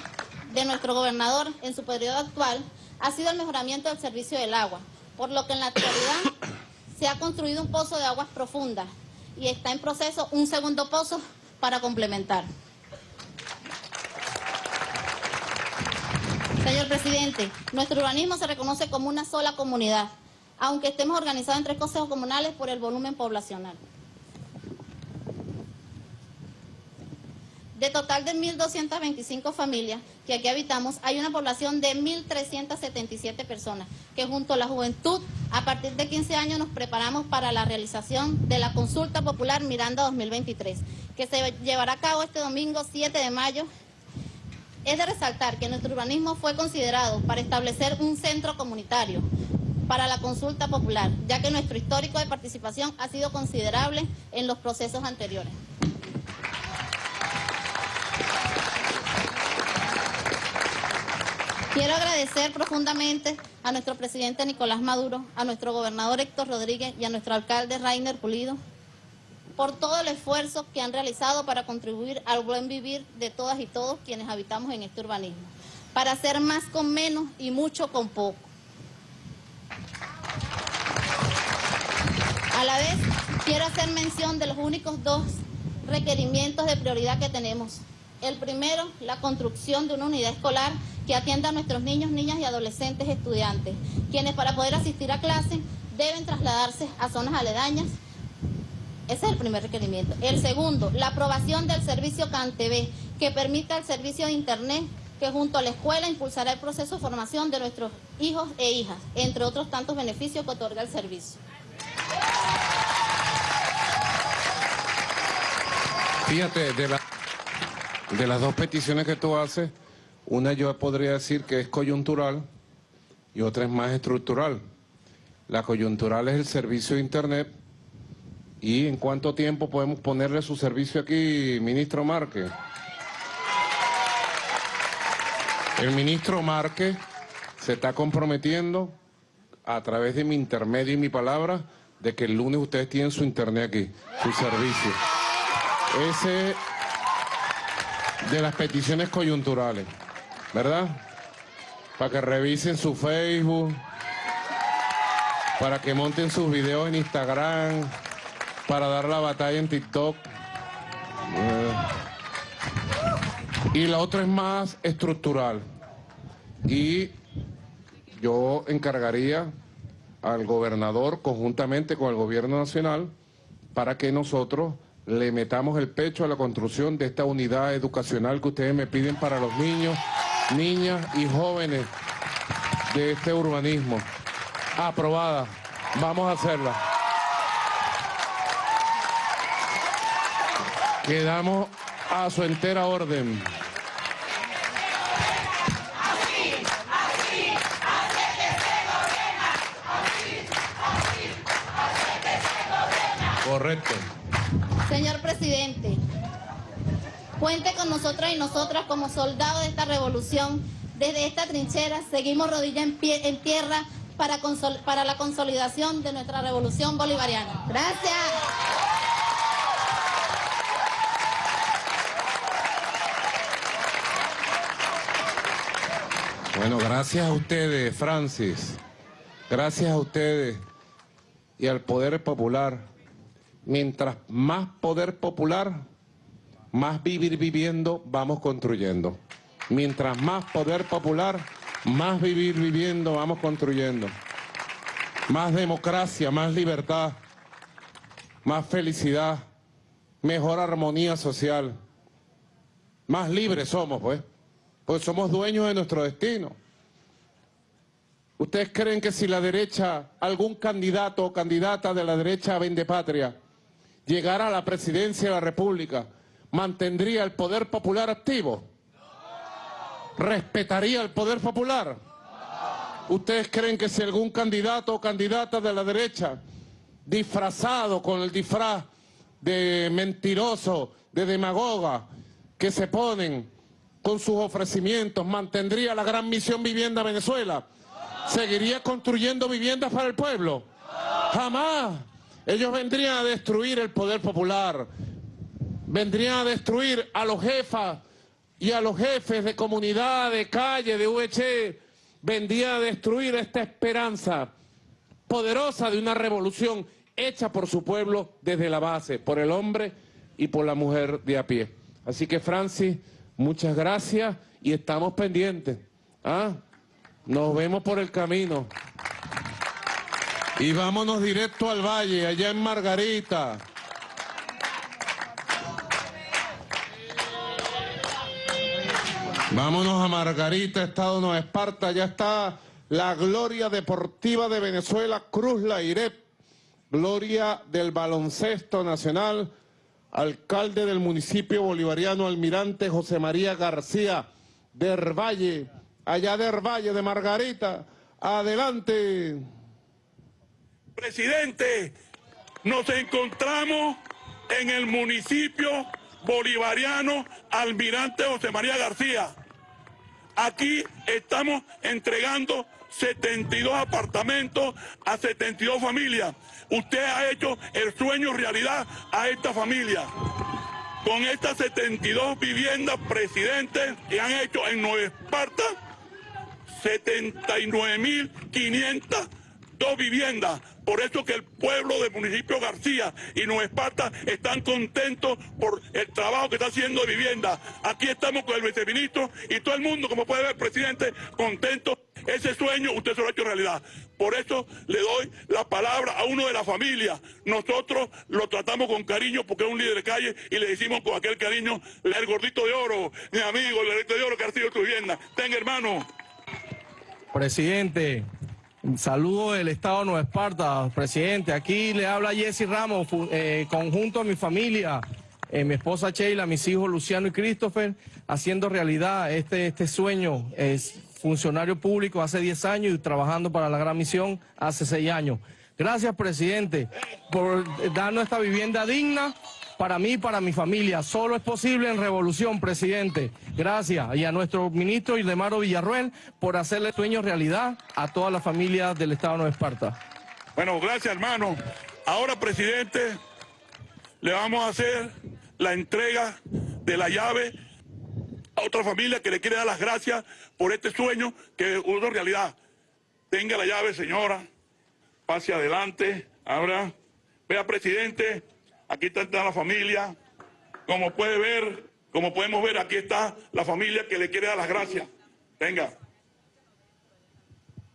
de nuestro gobernador en su periodo actual ha sido el mejoramiento del servicio del agua, por lo que en la actualidad se ha construido un pozo de aguas profundas y está en proceso un segundo pozo para complementar. Señor presidente, nuestro urbanismo se reconoce como una sola comunidad, aunque estemos organizados en tres consejos comunales por el volumen poblacional. De total de 1.225 familias que aquí habitamos, hay una población de 1.377 personas, que junto a la juventud, a partir de 15 años nos preparamos para la realización de la consulta popular Miranda 2023, que se llevará a cabo este domingo 7 de mayo. Es de resaltar que nuestro urbanismo fue considerado para establecer un centro comunitario para la consulta popular, ya que nuestro histórico de participación ha sido considerable en los procesos anteriores. Quiero agradecer profundamente a nuestro presidente Nicolás Maduro, a nuestro gobernador Héctor Rodríguez y a nuestro alcalde Rainer Pulido por todo el esfuerzo que han realizado para contribuir al buen vivir de todas y todos quienes habitamos en este urbanismo, para hacer más con menos y mucho con poco. A la vez, quiero hacer mención de los únicos dos requerimientos de prioridad que tenemos. El primero, la construcción de una unidad escolar que atienda a nuestros niños, niñas y adolescentes estudiantes, quienes para poder asistir a clase deben trasladarse a zonas aledañas. Ese es el primer requerimiento. El segundo, la aprobación del servicio CanTV, que permita el servicio de Internet que junto a la escuela impulsará el proceso de formación de nuestros hijos e hijas, entre otros tantos beneficios que otorga el servicio. Fíjate, de, la- de las dos peticiones que tú haces, una yo podría decir que es coyuntural y otra es más estructural. La coyuntural es el servicio de Internet. ¿Y en cuánto tiempo podemos ponerle su servicio aquí, ministro Márquez? El ministro Márquez se está comprometiendo a través de mi intermedio y mi palabra de que el lunes ustedes tienen su internet aquí, su servicio. Ese de las peticiones coyunturales, ¿verdad? Para que revisen su Facebook, para que monten sus videos en Instagram, para dar la batalla en TikTok. Eh, Y la otra es más estructural. Y yo encargaría al gobernador conjuntamente con el gobierno nacional para que nosotros le metamos el pecho a la construcción de esta unidad educacional que ustedes me piden para los niños, niñas y jóvenes de este urbanismo. Aprobada. Vamos a hacerla. Quedamos a su entera orden. Correcto. Señor presidente, cuente con nosotras y nosotras como soldados de esta revolución. Desde esta trinchera seguimos rodilla en, tierra para la consolidación de nuestra revolución bolivariana. Gracias. Bueno, gracias a ustedes, Francis. Gracias a ustedes y al Poder Popular mientras más poder popular, más vivir viviendo vamos construyendo. Mientras más poder popular, más vivir viviendo vamos construyendo. Más democracia, más libertad, más felicidad, mejor armonía social. Más libres somos, pues. Pues somos dueños de nuestro destino. ¿Ustedes creen que si la derecha, algún candidato o candidata de la derecha vende patria, llegara a la presidencia de la República, mantendría el poder popular activo? ¿Respetaría el poder popular? ¿Ustedes creen que si algún candidato o candidata de la derecha, disfrazado con el disfraz de mentiroso, de demagoga, que se ponen con sus ofrecimientos, mantendría la gran misión Vivienda Venezuela? ¿Seguiría construyendo viviendas para el pueblo? Jamás. Ellos vendrían a destruir el poder popular, vendrían a destruir a los jefas y a los jefes de comunidad, de calle, de VH, vendrían a destruir esta esperanza poderosa de una revolución hecha por su pueblo desde la base, por el hombre y por la mujer de a pie. Así que Francis, muchas gracias y estamos pendientes. ¿ah? Nos vemos por el camino. Y vámonos directo al valle, allá en Margarita. Vámonos a Margarita, Estado Nueva Esparta. Ya está la gloria deportiva de Venezuela, Cruz Lairep. Gloria del baloncesto nacional, alcalde del municipio bolivariano, almirante José María García del Valle, allá del Valle de Margarita. Adelante. Presidente, nos encontramos en el municipio bolivariano Almirante José María García. Aquí estamos entregando 72 apartamentos a 72 familias. Usted ha hecho el sueño realidad a esta familia. Con estas 72 viviendas, presidente, que han hecho en Nueva Esparta 79.500 dos viviendas. Por eso que el pueblo del municipio García y Nueva Esparta están contentos por el trabajo que está haciendo de vivienda. Aquí estamos con el viceministro y todo el mundo, como puede ver, presidente, contento. Ese sueño usted se lo ha hecho realidad. Por eso le doy la palabra a uno de la familia. Nosotros lo tratamos con cariño porque es un líder de calle y le decimos con aquel cariño, el gordito de oro, mi amigo, el gordito de oro que ha sido tu vivienda. Tenga hermano. Presidente, saludo del Estado de Nueva Esparta, presidente. Aquí le habla Jesse Ramos, eh, conjunto a mi familia, eh, mi esposa Sheila, mis hijos Luciano y Christopher, haciendo realidad este, este sueño. Es funcionario público hace 10 años y trabajando para la gran misión hace 6 años. Gracias, presidente, por darnos esta vivienda digna para mí y para mi familia. Solo es posible en revolución, presidente. Gracias. Y a nuestro ministro Ildemaro Villarruel por hacerle sueño realidad a toda la familia del Estado de Nueva Esparta. Bueno, gracias hermano. Ahora, presidente, le vamos a hacer la entrega de la llave a otra familia que le quiere dar las gracias por este sueño que es realidad. Tenga la llave, señora. Pase adelante. Ahora, vea, presidente, aquí está la familia. Como puede ver, como podemos ver, aquí está la familia que le quiere dar las gracias. Venga.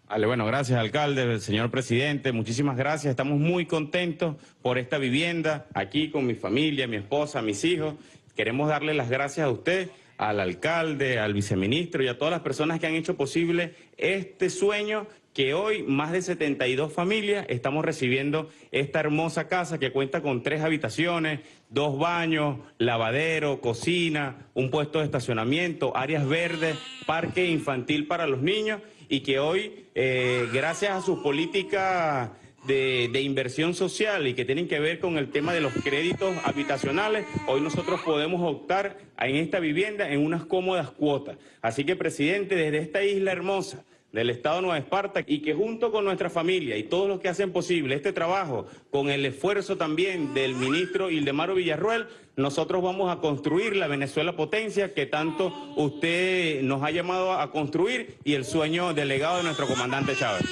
Vale, bueno, gracias alcalde, señor presidente, muchísimas gracias. Estamos muy contentos por esta vivienda, aquí con mi familia, mi esposa, mis hijos. Queremos darle las gracias a usted, al alcalde, al viceministro y a todas las personas que han hecho posible este sueño que hoy más de 72 familias estamos recibiendo esta hermosa casa que cuenta con tres habitaciones, dos baños, lavadero, cocina, un puesto de estacionamiento, áreas verdes, parque infantil para los niños y que hoy, eh, gracias a sus políticas de, de inversión social y que tienen que ver con el tema de los créditos habitacionales, hoy nosotros podemos optar en esta vivienda en unas cómodas cuotas. Así que, presidente, desde esta isla hermosa, del Estado Nueva Esparta y que junto con nuestra familia y todos los que hacen posible este trabajo, con el esfuerzo también del ministro Ildemaro Villarruel, nosotros vamos a construir la Venezuela potencia que tanto usted nos ha llamado a construir y el sueño del legado de nuestro comandante Chávez.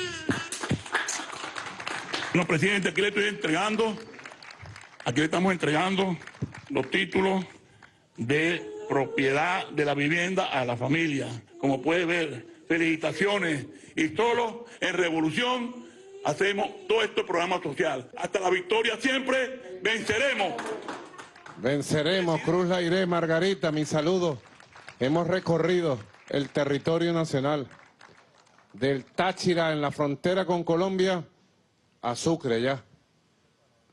No, presidente, aquí le estoy entregando Aquí le estamos entregando los títulos de propiedad de la vivienda a la familia. Como puede ver, felicitaciones. Y solo en Revolución hacemos todo este programa social. Hasta la victoria siempre venceremos. Venceremos, Cruz Lairé, Margarita, mi saludo. Hemos recorrido el territorio nacional, del Táchira en la frontera con Colombia a Sucre ya,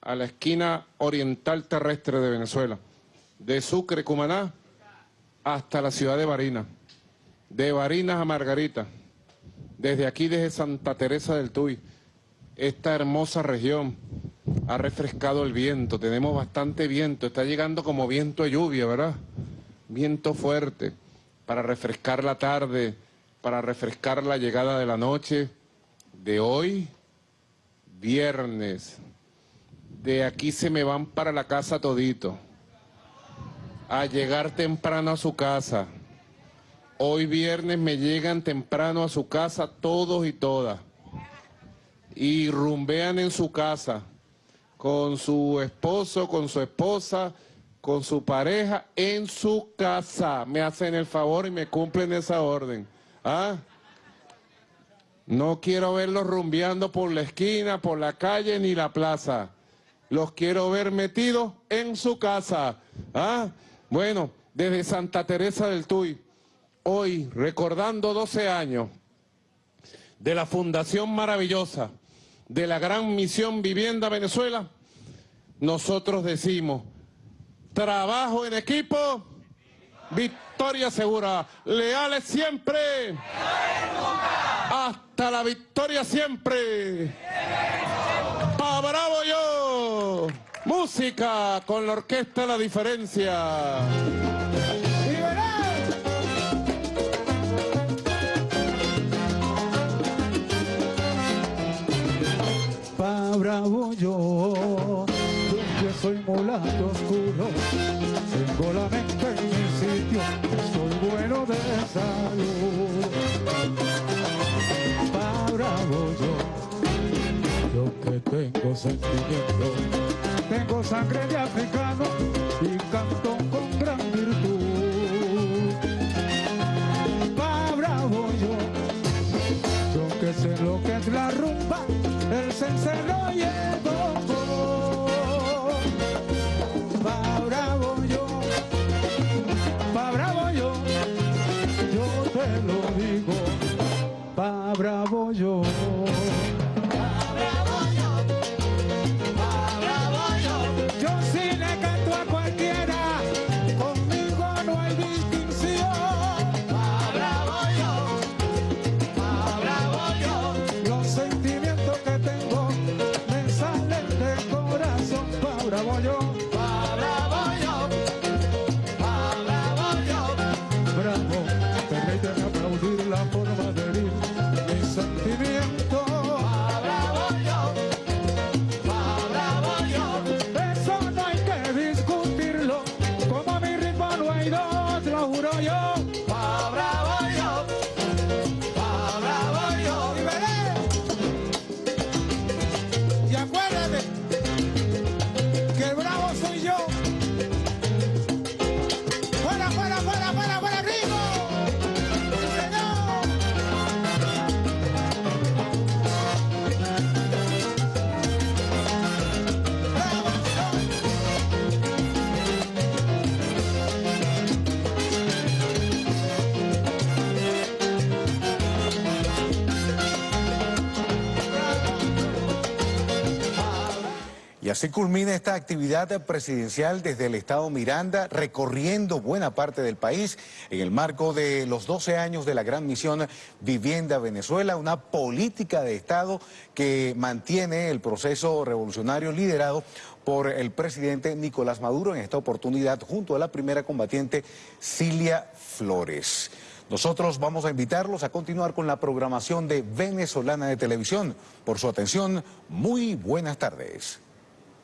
a la esquina oriental terrestre de Venezuela, de Sucre, Cumaná, hasta la ciudad de Barinas, de Barinas a Margarita, desde aquí, desde Santa Teresa del Tuy, esta hermosa región ha refrescado el viento, tenemos bastante viento, está llegando como viento de lluvia, ¿verdad? Viento fuerte para refrescar la tarde, para refrescar la llegada de la noche de hoy, viernes. De aquí se me van para la casa todito, a llegar temprano a su casa. Hoy viernes me llegan temprano a su casa todos y todas y rumbean en su casa con su esposo, con su esposa, con su pareja en su casa. Me hacen el favor y me cumplen esa orden. ¿Ah? No quiero verlos rumbeando por la esquina, por la calle ni la plaza. Los quiero ver metidos en su casa. ¿Ah? Bueno, desde Santa Teresa del Tuy, hoy recordando 12 años de la Fundación Maravillosa, de la gran misión Vivienda Venezuela, nosotros decimos, trabajo en equipo, victoria segura, leales siempre, hasta la victoria siempre. Pa bravo yo, música con la orquesta La Diferencia. Bravo yo, yo soy mulato oscuro, tengo la mente en mi sitio, soy bueno de salud. Pa bravo yo, yo que tengo sentimiento, tengo sangre de africano y canto con gran virtud. Pa bravo yo, yo que sé lo que es la rumba, el cencerro bravo yo. Así culmina esta actividad presidencial desde el estado Miranda, recorriendo buena parte del país en el marco de los 12 años de la gran misión Vivienda Venezuela, una política de Estado que mantiene el proceso revolucionario liderado por el presidente Nicolás Maduro en esta oportunidad junto a la primera combatiente Cilia Flores. Nosotros vamos a invitarlos a continuar con la programación de Venezolana de Televisión. Por su atención, muy buenas tardes.